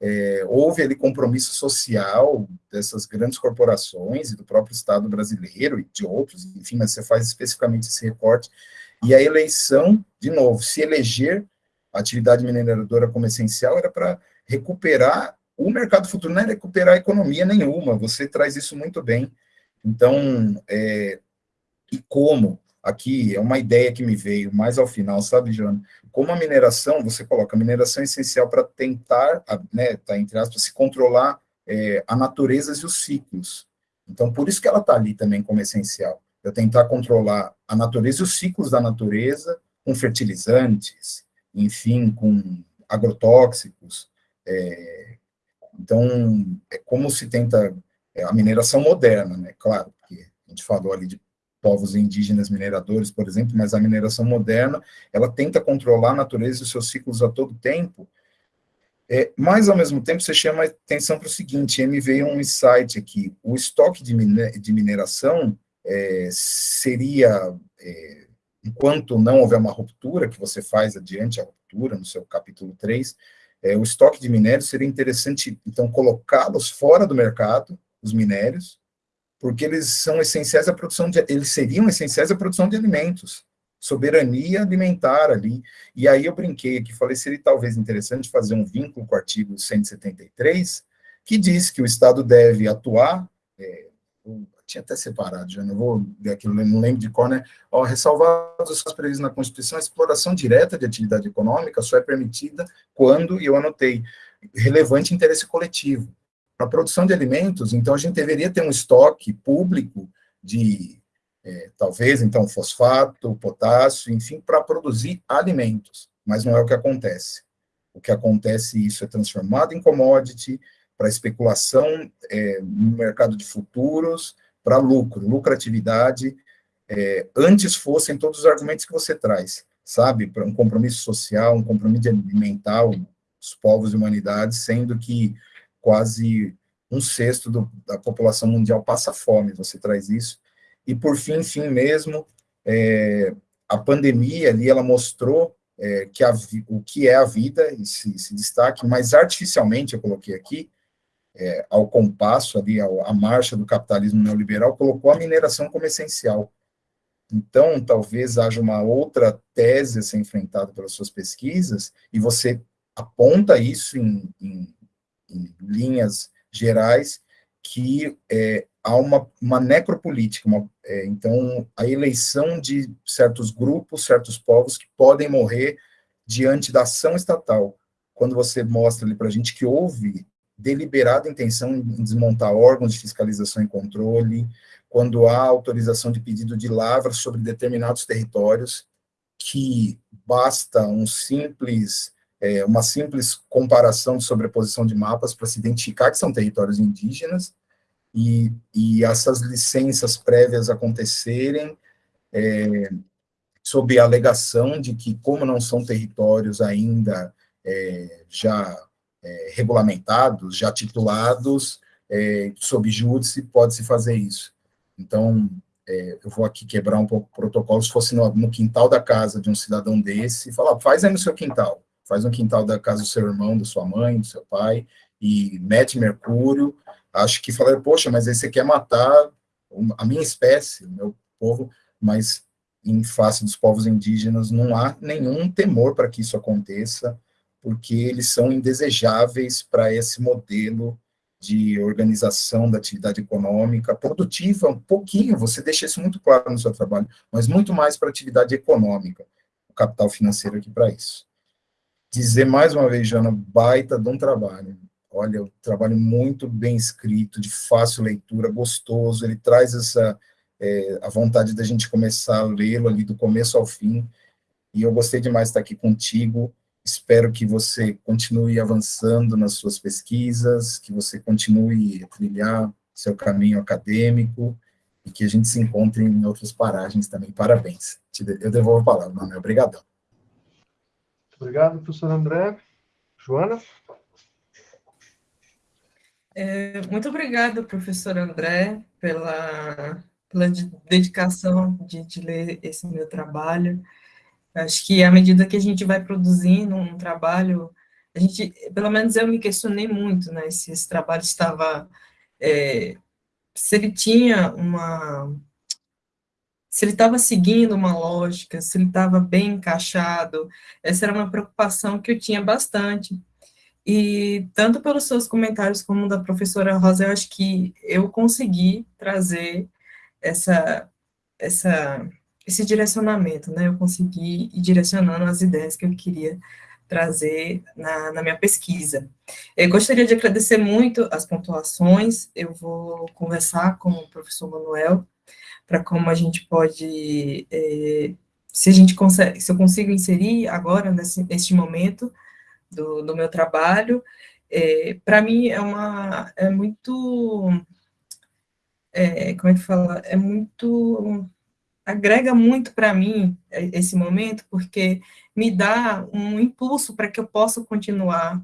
é, houve ali compromisso social dessas grandes corporações e do próprio Estado brasileiro e de outros, enfim, mas você faz especificamente esse recorte, e a eleição, de novo, se eleger a atividade mineradora como essencial era para recuperar o mercado futuro, não é recuperar economia nenhuma, você traz isso muito bem. Então, é, e como? Aqui é uma ideia que me veio mais ao final, sabe, Joana? Como a mineração, você coloca a mineração é essencial para tentar, né, tá, entre aspas, se controlar é, a natureza e os ciclos. Então, por isso que ela está ali também como essencial. Eu tentar controlar a natureza e os ciclos da natureza com fertilizantes, enfim, com agrotóxicos. É, então, é como se tenta é, a mineração moderna, né? Claro, porque a gente falou ali de povos indígenas mineradores, por exemplo, mas a mineração moderna, ela tenta controlar a natureza e os seus ciclos a todo tempo, é, mas, ao mesmo tempo, você chama atenção para o seguinte, me veio um insight aqui, o estoque de, de mineração é, seria, é, enquanto não houver uma ruptura, que você faz adiante a ruptura, no seu capítulo 3, é, o estoque de minérios seria interessante, então, colocá-los fora do mercado, os minérios, porque eles são essenciais à produção de, eles seriam essenciais à produção de alimentos, soberania alimentar ali. E aí eu brinquei aqui, falei, seria talvez interessante fazer um vínculo com o artigo 173, que diz que o Estado deve atuar, é, tinha até separado, já não vou ver aqui, não lembro de qual, né? Ó, ressalvados os previstos na Constituição, a exploração direta de atividade econômica só é permitida quando, e eu anotei, relevante interesse coletivo para a produção de alimentos, então a gente deveria ter um estoque público de, é, talvez, então, fosfato, potássio, enfim, para produzir alimentos, mas não é o que acontece. O que acontece, isso é transformado em commodity, para especulação é, no mercado de futuros, para lucro, lucratividade, é, antes fossem todos os argumentos que você traz, sabe, para um compromisso social, um compromisso alimentar os povos e humanidades, sendo que quase um sexto do, da população mundial passa fome, você traz isso. E por fim, fim mesmo, é, a pandemia ali, ela mostrou é, que a, o que é a vida, esse, esse destaque, mas artificialmente, eu coloquei aqui, é, ao compasso ali, ao, marcha do capitalismo neoliberal, colocou a mineração como essencial. Então, talvez haja uma outra tese a ser enfrentada pelas suas pesquisas, e você aponta isso em, em em linhas gerais, que é, há uma, uma necropolítica, uma, é, então a eleição de certos grupos, certos povos que podem morrer diante da ação estatal. Quando você mostra ali para a gente que houve deliberada intenção em desmontar órgãos de fiscalização e controle, quando há autorização de pedido de lavra sobre determinados territórios, que basta um simples é, uma simples comparação de sobreposição de mapas para se identificar que são territórios indígenas, e, e essas licenças prévias acontecerem, é, sob a alegação de que, como não são territórios ainda é, já é, regulamentados, já titulados, é, sob júdice, pode-se fazer isso. Então, é, eu vou aqui quebrar um pouco o protocolo, se fosse no, no, quintal da casa de um cidadão desse, falar, faz aí no seu quintal, faz no quintal da casa do seu irmão, da sua mãe, do seu pai, e mete mercúrio, acho que falar, poxa, mas aí você quer matar a minha espécie, o meu povo, mas em face dos povos indígenas não há nenhum temor para que isso aconteça, porque eles são indesejáveis para esse modelo de organização da atividade econômica, produtiva, um pouquinho, você deixa isso muito claro no seu trabalho, mas muito mais para atividade econômica, o capital financeiro aqui para isso. Dizer mais uma vez, Jana, baita de um trabalho. Olha, um trabalho muito bem escrito, de fácil leitura, gostoso, ele traz essa é, a vontade da gente começar a lê-lo ali do começo ao fim, e eu gostei demais de estar aqui contigo, espero que você continue avançando nas suas pesquisas, que você continue a trilhar seu caminho acadêmico, e que a gente se encontre em outras paragens também. Parabéns. Eu devolvo a palavra, Manuel. Obrigadão. Obrigado, professor André. Joana? É, muito obrigada, professor André, pela pela dedicação de, de ler esse meu trabalho. Acho que à medida que a gente vai produzindo um trabalho, a gente, pelo menos eu me questionei muito, né, se esse trabalho estava, é, se ele tinha uma, se ele estava seguindo uma lógica, se ele estava bem encaixado, essa era uma preocupação que eu tinha bastante, e tanto pelos seus comentários como da professora Rosa, eu acho que eu consegui trazer essa, essa, esse direcionamento, né? Eu consegui ir direcionando as ideias que eu queria trazer na, na minha pesquisa. Eu gostaria de agradecer muito as pontuações, eu vou conversar com o professor Manuel para como a gente pode, é, se a gente consegue, se eu consigo inserir agora, nesse, neste momento do, do meu trabalho, é, para mim é uma, é muito é, como é que fala, é muito, agrega muito para mim é, esse momento, porque me dá um impulso para que eu possa continuar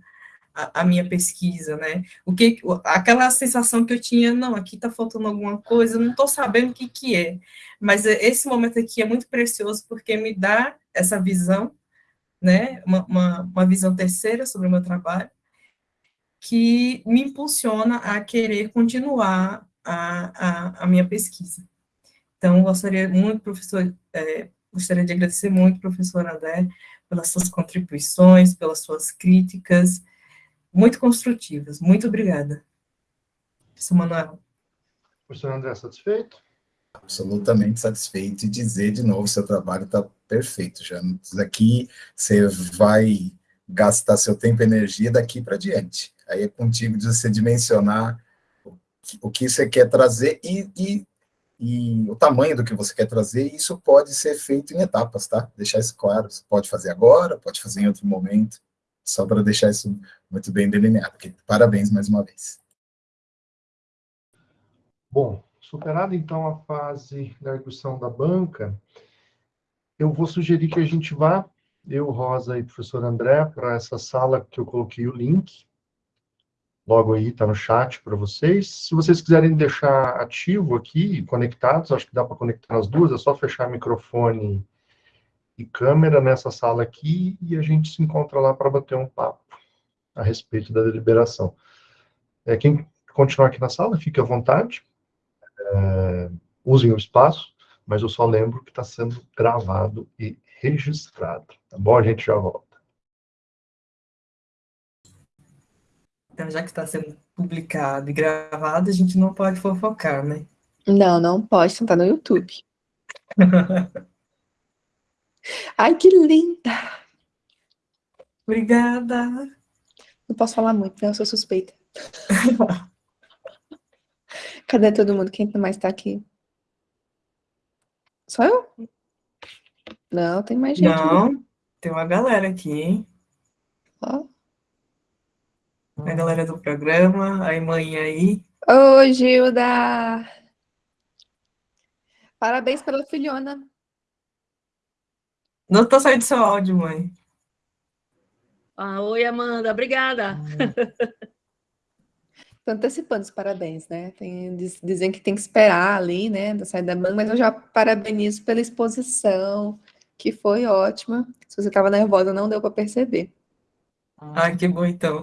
a, a, minha pesquisa, né? O que, aquela sensação que eu tinha, não, aqui está faltando alguma coisa, não estou sabendo o que, que é, mas é, esse momento aqui é muito precioso porque me dá essa visão, né? Uma, uma, uma visão terceira sobre o meu trabalho, que me impulsiona a querer continuar a, a, a minha pesquisa. Então, gostaria muito, professor, é, gostaria de agradecer muito, professor André, pelas suas contribuições, pelas suas críticas, muito construtivas. Muito obrigada. Professor Manuel. Professor André, satisfeito? Absolutamente satisfeito e dizer de novo, seu trabalho está perfeito, já. Aqui você vai gastar seu tempo e energia daqui para diante. Aí é contigo de você dimensionar o que você quer trazer e, e, e, o tamanho do que você quer trazer, isso pode ser feito em etapas, tá? Deixar isso claro, você pode fazer agora, pode fazer em outro momento, só para deixar isso muito bem delineado. Parabéns mais uma vez. Bom, superada então a fase da arguição da banca, eu vou sugerir que a gente vá, eu, Rosa e professor André, para essa sala que eu coloquei o link, logo aí, está no chat para vocês. Se vocês quiserem deixar ativo aqui, conectados, acho que dá para conectar as duas, é só fechar microfone e câmera nessa sala aqui e a gente se encontra lá para bater um papo a respeito da deliberação. É, quem continuar aqui na sala, fique à vontade, é, usem o espaço, mas eu só lembro que está sendo gravado e registrado, tá bom? A gente já volta. Então, já que está sendo publicado e gravado, a gente não pode fofocar, né? Não, não pode, está no YouTube. Ai, que linda! Obrigada! Não posso falar muito, né? Eu sou suspeita. Cadê todo mundo? Quem mais está aqui? Só eu? Não, tem mais gente. Não, tem uma galera aqui, hein? Ó a galera do programa, a mãe aí. Ô, Gilda! Parabéns pela filhona. Não tô saindo seu áudio, mãe. Ah, oi, Amanda, obrigada. Estou antecipando os parabéns, né? Tem, diz- dizem que tem que esperar ali, né, da saída da banca, mas eu já parabenizo pela exposição, que foi ótima. Se você estava nervosa, não deu para perceber. Ai, que bom, então.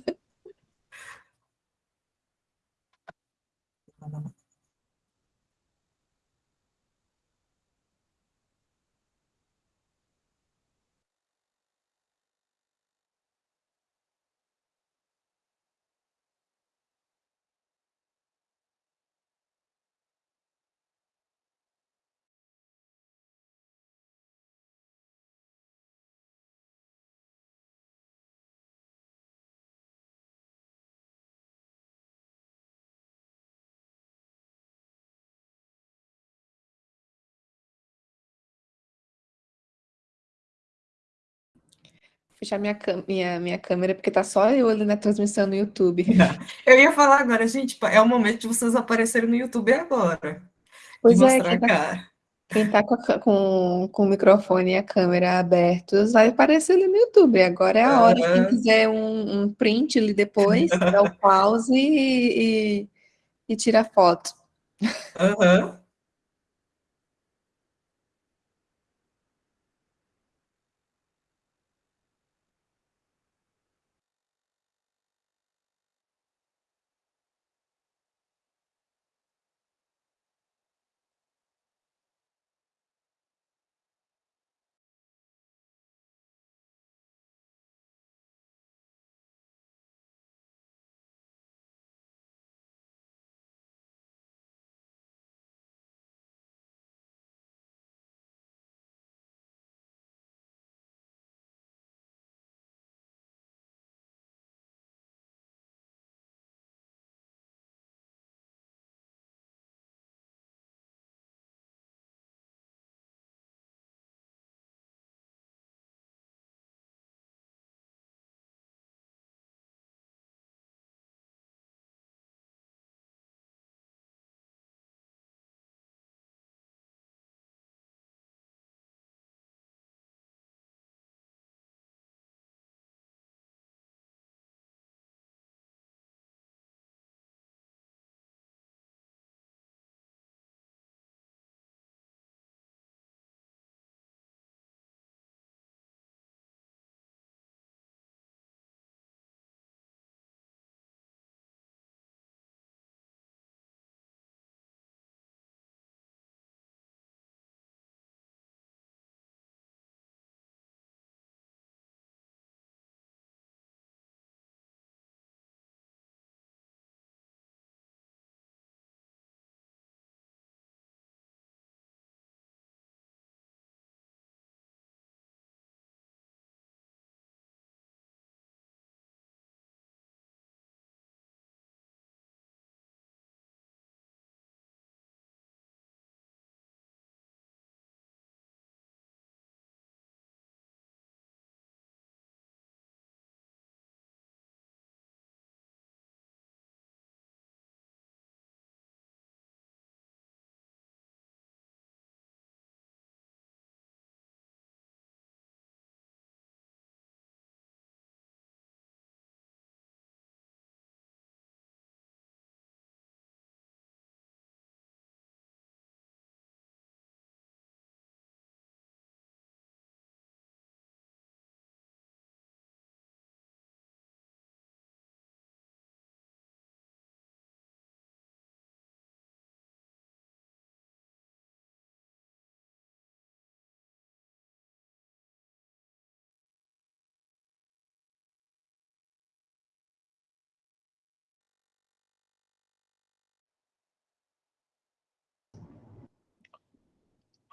Fechar minha, minha, minha câmera, porque tá só eu ali na transmissão no YouTube. Eu ia falar agora, gente, é o momento de vocês aparecerem no YouTube agora. De Pois é, mostrar quem a tá, quem tá com, a com, com o microfone e a câmera abertos vai aparecer ali no YouTube. Agora é a hora. Quem quiser um, um print ali depois, dá o pause e, e, e tira a foto. Aham. O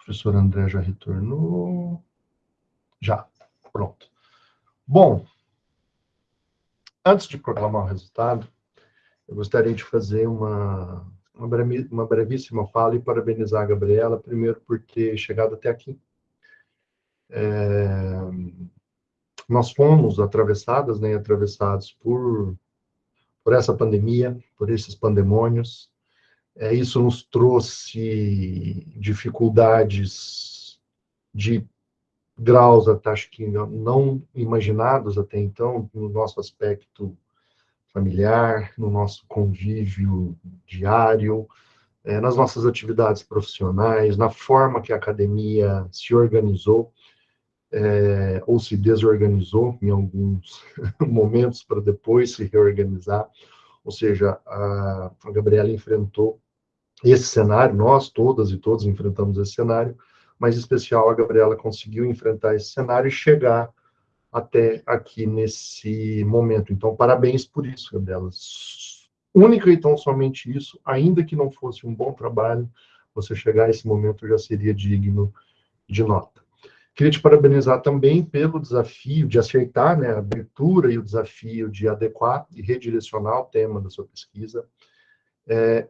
professor André já retornou. Já, pronto. Bom, antes de proclamar o resultado, eu gostaria de fazer uma, uma, brevíssima fala e parabenizar a Gabriela, primeiro por ter chegado até aqui. É, nós fomos atravessadas, né, atravessados por, por essa pandemia, por esses pandemônios. É, isso nos trouxe dificuldades de graus, acho que não imaginados até então, no nosso aspecto familiar, no nosso convívio diário, é, nas nossas atividades profissionais, na forma que a academia se organizou é, ou se desorganizou em alguns momentos para depois se reorganizar. Ou seja, a, a Gabriela enfrentou esse cenário, nós todas e todos enfrentamos esse cenário, mas em especial a Gabriela conseguiu enfrentar esse cenário e chegar até aqui nesse momento. Então, parabéns por isso, Gabriela. Única e tão somente isso, ainda que não fosse um bom trabalho, você chegar a esse momento já seria digno de nota. Queria te parabenizar também pelo desafio de acertar né, a abertura e o desafio de adequar e redirecionar o tema da sua pesquisa. É,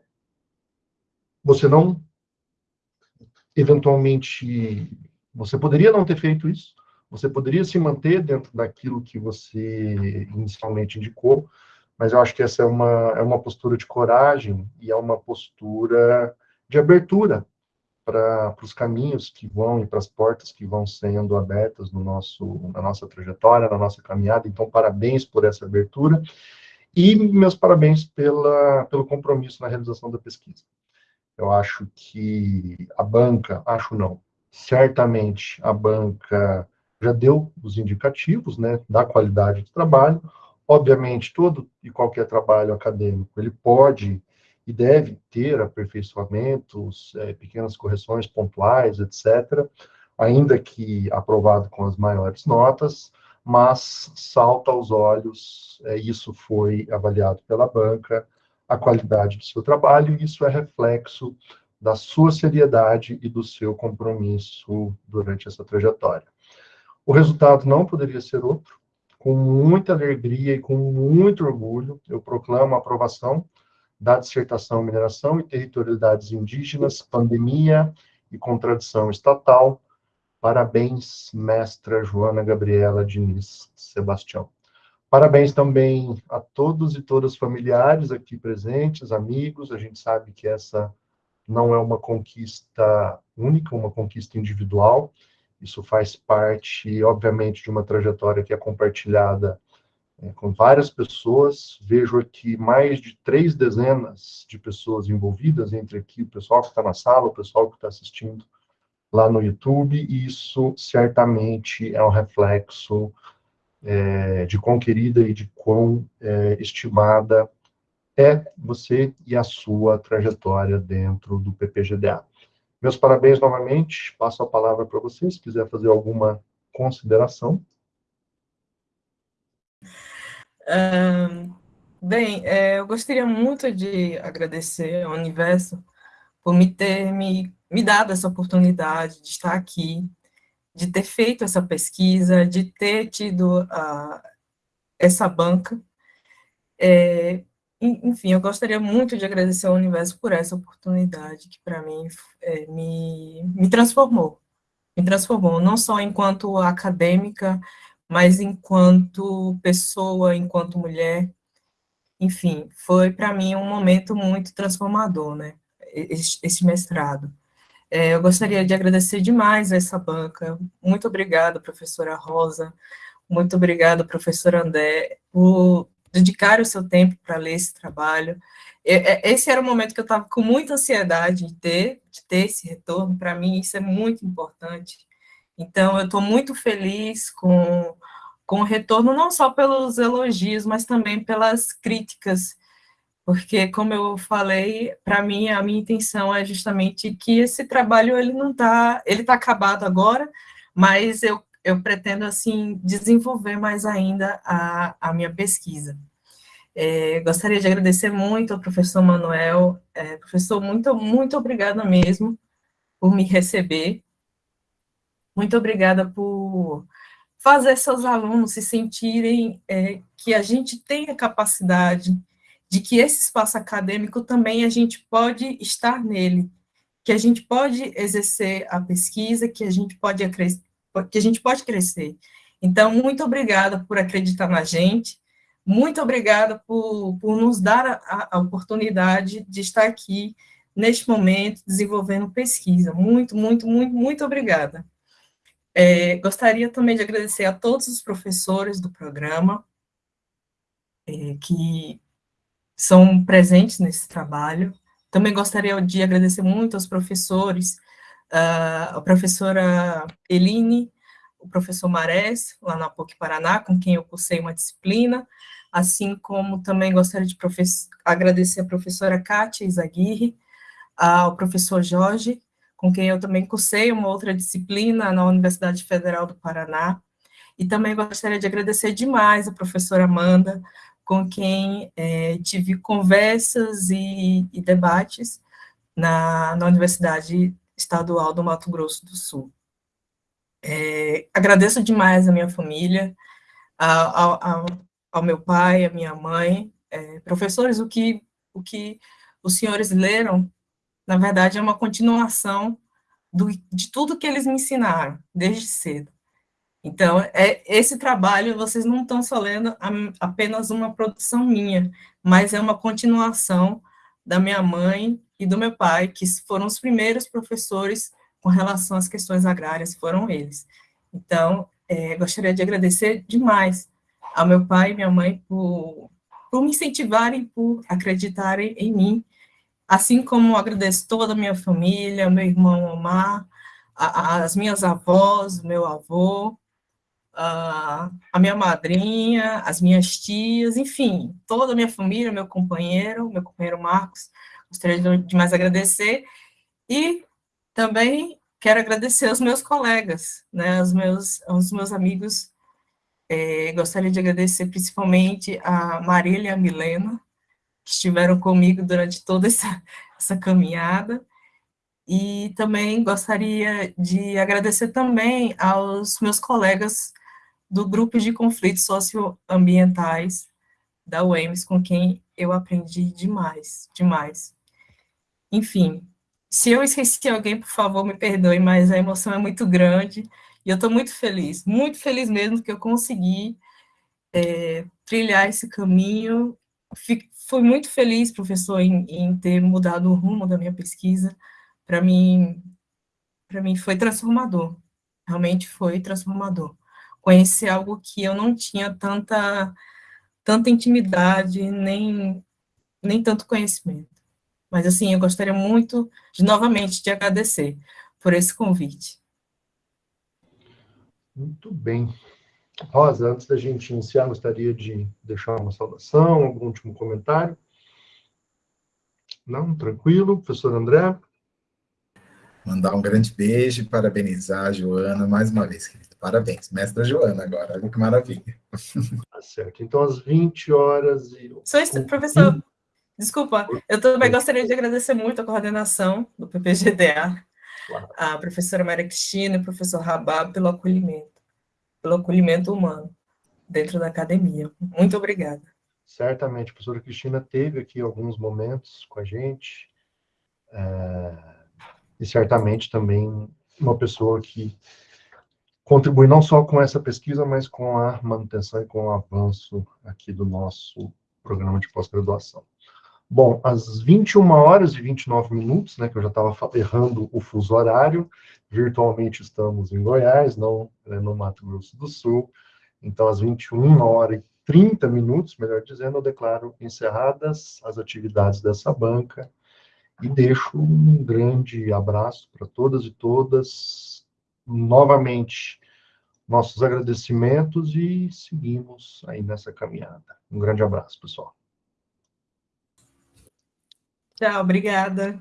você não, eventualmente, você poderia não ter feito isso, você poderia se manter dentro daquilo que você inicialmente indicou, mas eu acho que essa é uma, é uma postura de coragem e é uma postura de abertura para os caminhos que vão e para as portas que vão sendo abertas no nosso, na nossa trajetória, na nossa caminhada. Então, parabéns por essa abertura e meus parabéns pela, pelo compromisso na realização da pesquisa. Eu acho que a banca, acho não, certamente a banca já deu os indicativos né, da qualidade do trabalho. Obviamente, todo e qualquer trabalho acadêmico, ele pode e deve ter aperfeiçoamentos, é, pequenas correções pontuais, etc., ainda que aprovado com as maiores notas, mas salta aos olhos, é, isso foi avaliado pela banca, a qualidade do seu trabalho, e isso é reflexo da sua seriedade e do seu compromisso durante essa trajetória. O resultado não poderia ser outro, com muita alegria e com muito orgulho, eu proclamo a aprovação da dissertação Mineração e Territorialidades Indígenas, Pandemia e Contradição Estatal. Parabéns, mestra Joana Gabriela Diniz Sebastião. Parabéns também a todos e todas familiares aqui presentes, amigos. A gente sabe que essa não é uma conquista única, uma conquista individual. Isso faz parte, obviamente, de uma trajetória que é compartilhada é, com várias pessoas. Vejo aqui mais de três dezenas de pessoas envolvidas, entre aqui o pessoal que está na sala, o pessoal que está assistindo lá no YouTube, e isso certamente é um reflexo é, de quão querida e de quão é, estimada é você e a sua trajetória dentro do PPGDA. Meus parabéns novamente, passo a palavra para vocês, se quiser fazer alguma consideração bem, é, eu gostaria muito de agradecer ao universo por me ter me, me dado essa oportunidade de estar aqui, de ter feito essa pesquisa, de ter tido a, essa banca. É, enfim, eu gostaria muito de agradecer ao universo por essa oportunidade que, para mim, é, me, me transformou. Me transformou, não só enquanto acadêmica, mas enquanto pessoa, enquanto mulher, enfim, foi para mim um momento muito transformador, né, esse, mestrado. É, eu gostaria de agradecer demais a essa banca, muito obrigada, professora Rosa, muito obrigada, professor André, por dedicar o seu tempo para ler esse trabalho. Esse era o momento que eu estava com muita ansiedade de ter, de ter esse retorno, para mim isso é muito importante, então, eu estou muito feliz com, com o retorno, não só pelos elogios, mas também pelas críticas, porque, como eu falei, para mim, a minha intenção é justamente que esse trabalho, ele não está, ele está acabado agora, mas eu, eu pretendo, assim, desenvolver mais ainda a, a minha pesquisa. É, gostaria de agradecer muito ao professor Manuel, é, professor, muito, muito obrigada mesmo por me receber, muito obrigada por fazer seus alunos se sentirem é, que a gente tem a capacidade de que esse espaço acadêmico também a gente pode estar nele, que a gente pode exercer a pesquisa, que a gente pode, que a gente pode crescer. Então, muito obrigada por acreditar na gente, muito obrigada por, por nos dar a, a oportunidade de estar aqui neste momento desenvolvendo pesquisa. Muito, muito, muito, muito obrigada. É, gostaria também de agradecer a todos os professores do programa é, que são presentes nesse trabalho. Também gostaria de agradecer muito aos professores, uh, a professora Eline, o professor Marés, lá na PUC Paraná, com quem eu cursei uma disciplina, assim como também gostaria de agradecer a professora Kátia Izaguirre, ao professor Jorge, com quem eu também cursei uma outra disciplina na Universidade Federal do Paraná, e também gostaria de agradecer demais a professora Amanda, com quem é, tive conversas e, e debates na, na Universidade Estadual do Mato Grosso do Sul. É, agradeço demais a minha família, ao, ao, meu pai, à minha mãe, é, professores, o que, o que os senhores leram, na verdade, é uma continuação do, de tudo que eles me ensinaram, desde cedo. Então, é, esse trabalho, vocês não estão só lendo apenas uma produção minha, mas é uma continuação da minha mãe e do meu pai, que foram os primeiros professores com relação às questões agrárias, foram eles. Então, é, gostaria de agradecer demais ao meu pai e minha mãe por, por me incentivarem, por acreditarem em mim, assim como agradeço toda a minha família, meu irmão Omar, a, as minhas avós, meu avô, a, a minha madrinha, as minhas tias, enfim, toda a minha família, meu companheiro, meu companheiro Marcos, gostaria de mais agradecer, e também quero agradecer aos meus colegas, né, aos meus, aos meus amigos, é, gostaria de agradecer principalmente a Marília e a Milena, que estiveram comigo durante toda essa, essa caminhada, e também gostaria de agradecer também aos meus colegas do grupo de conflitos socioambientais da UEMS, com quem eu aprendi demais, demais. Enfim, se eu esqueci alguém, por favor, me perdoe, mas a emoção é muito grande, e eu estou muito feliz, muito feliz mesmo que eu consegui é, trilhar esse caminho. Fui muito feliz, professor, em, em ter mudado o rumo da minha pesquisa. Para mim, para mim foi transformador, realmente foi transformador. Conhecer algo que eu não tinha tanta, tanta intimidade, nem, nem tanto conhecimento. Mas, assim, eu gostaria muito, de novamente, de agradecer por esse convite. Muito bem. Rosa, antes da gente iniciar, gostaria de deixar uma saudação, algum último comentário? Não? Tranquilo? Professor André? Mandar um grande beijo e parabenizar a Joana mais uma vez, querido. Parabéns, mestra Joana agora, olha que maravilha. Tá certo. Então, às 20 horas e... Só isso, professor, desculpa, eu também gostaria de agradecer muito a coordenação do PPGDA, claro. a professora Maria Cristina e o professor Rabab pelo acolhimento, pelo acolhimento humano dentro da academia. Muito obrigada. Certamente, a professora Cristina teve aqui alguns momentos com a gente, é e certamente também uma pessoa que contribui não só com essa pesquisa, mas com a manutenção e com o avanço aqui do nosso programa de pós-graduação. Bom, às 21 horas e 29 minutos, né, que eu já estava errando o fuso horário, virtualmente estamos em Goiás, não né, no Mato Grosso do Sul, então às 21 horas e 30 minutos, melhor dizendo, eu declaro encerradas as atividades dessa banca, e deixo um grande abraço para todas e todas. Novamente, nossos agradecimentos e seguimos aí nessa caminhada. Um grande abraço, pessoal. Tchau, obrigada.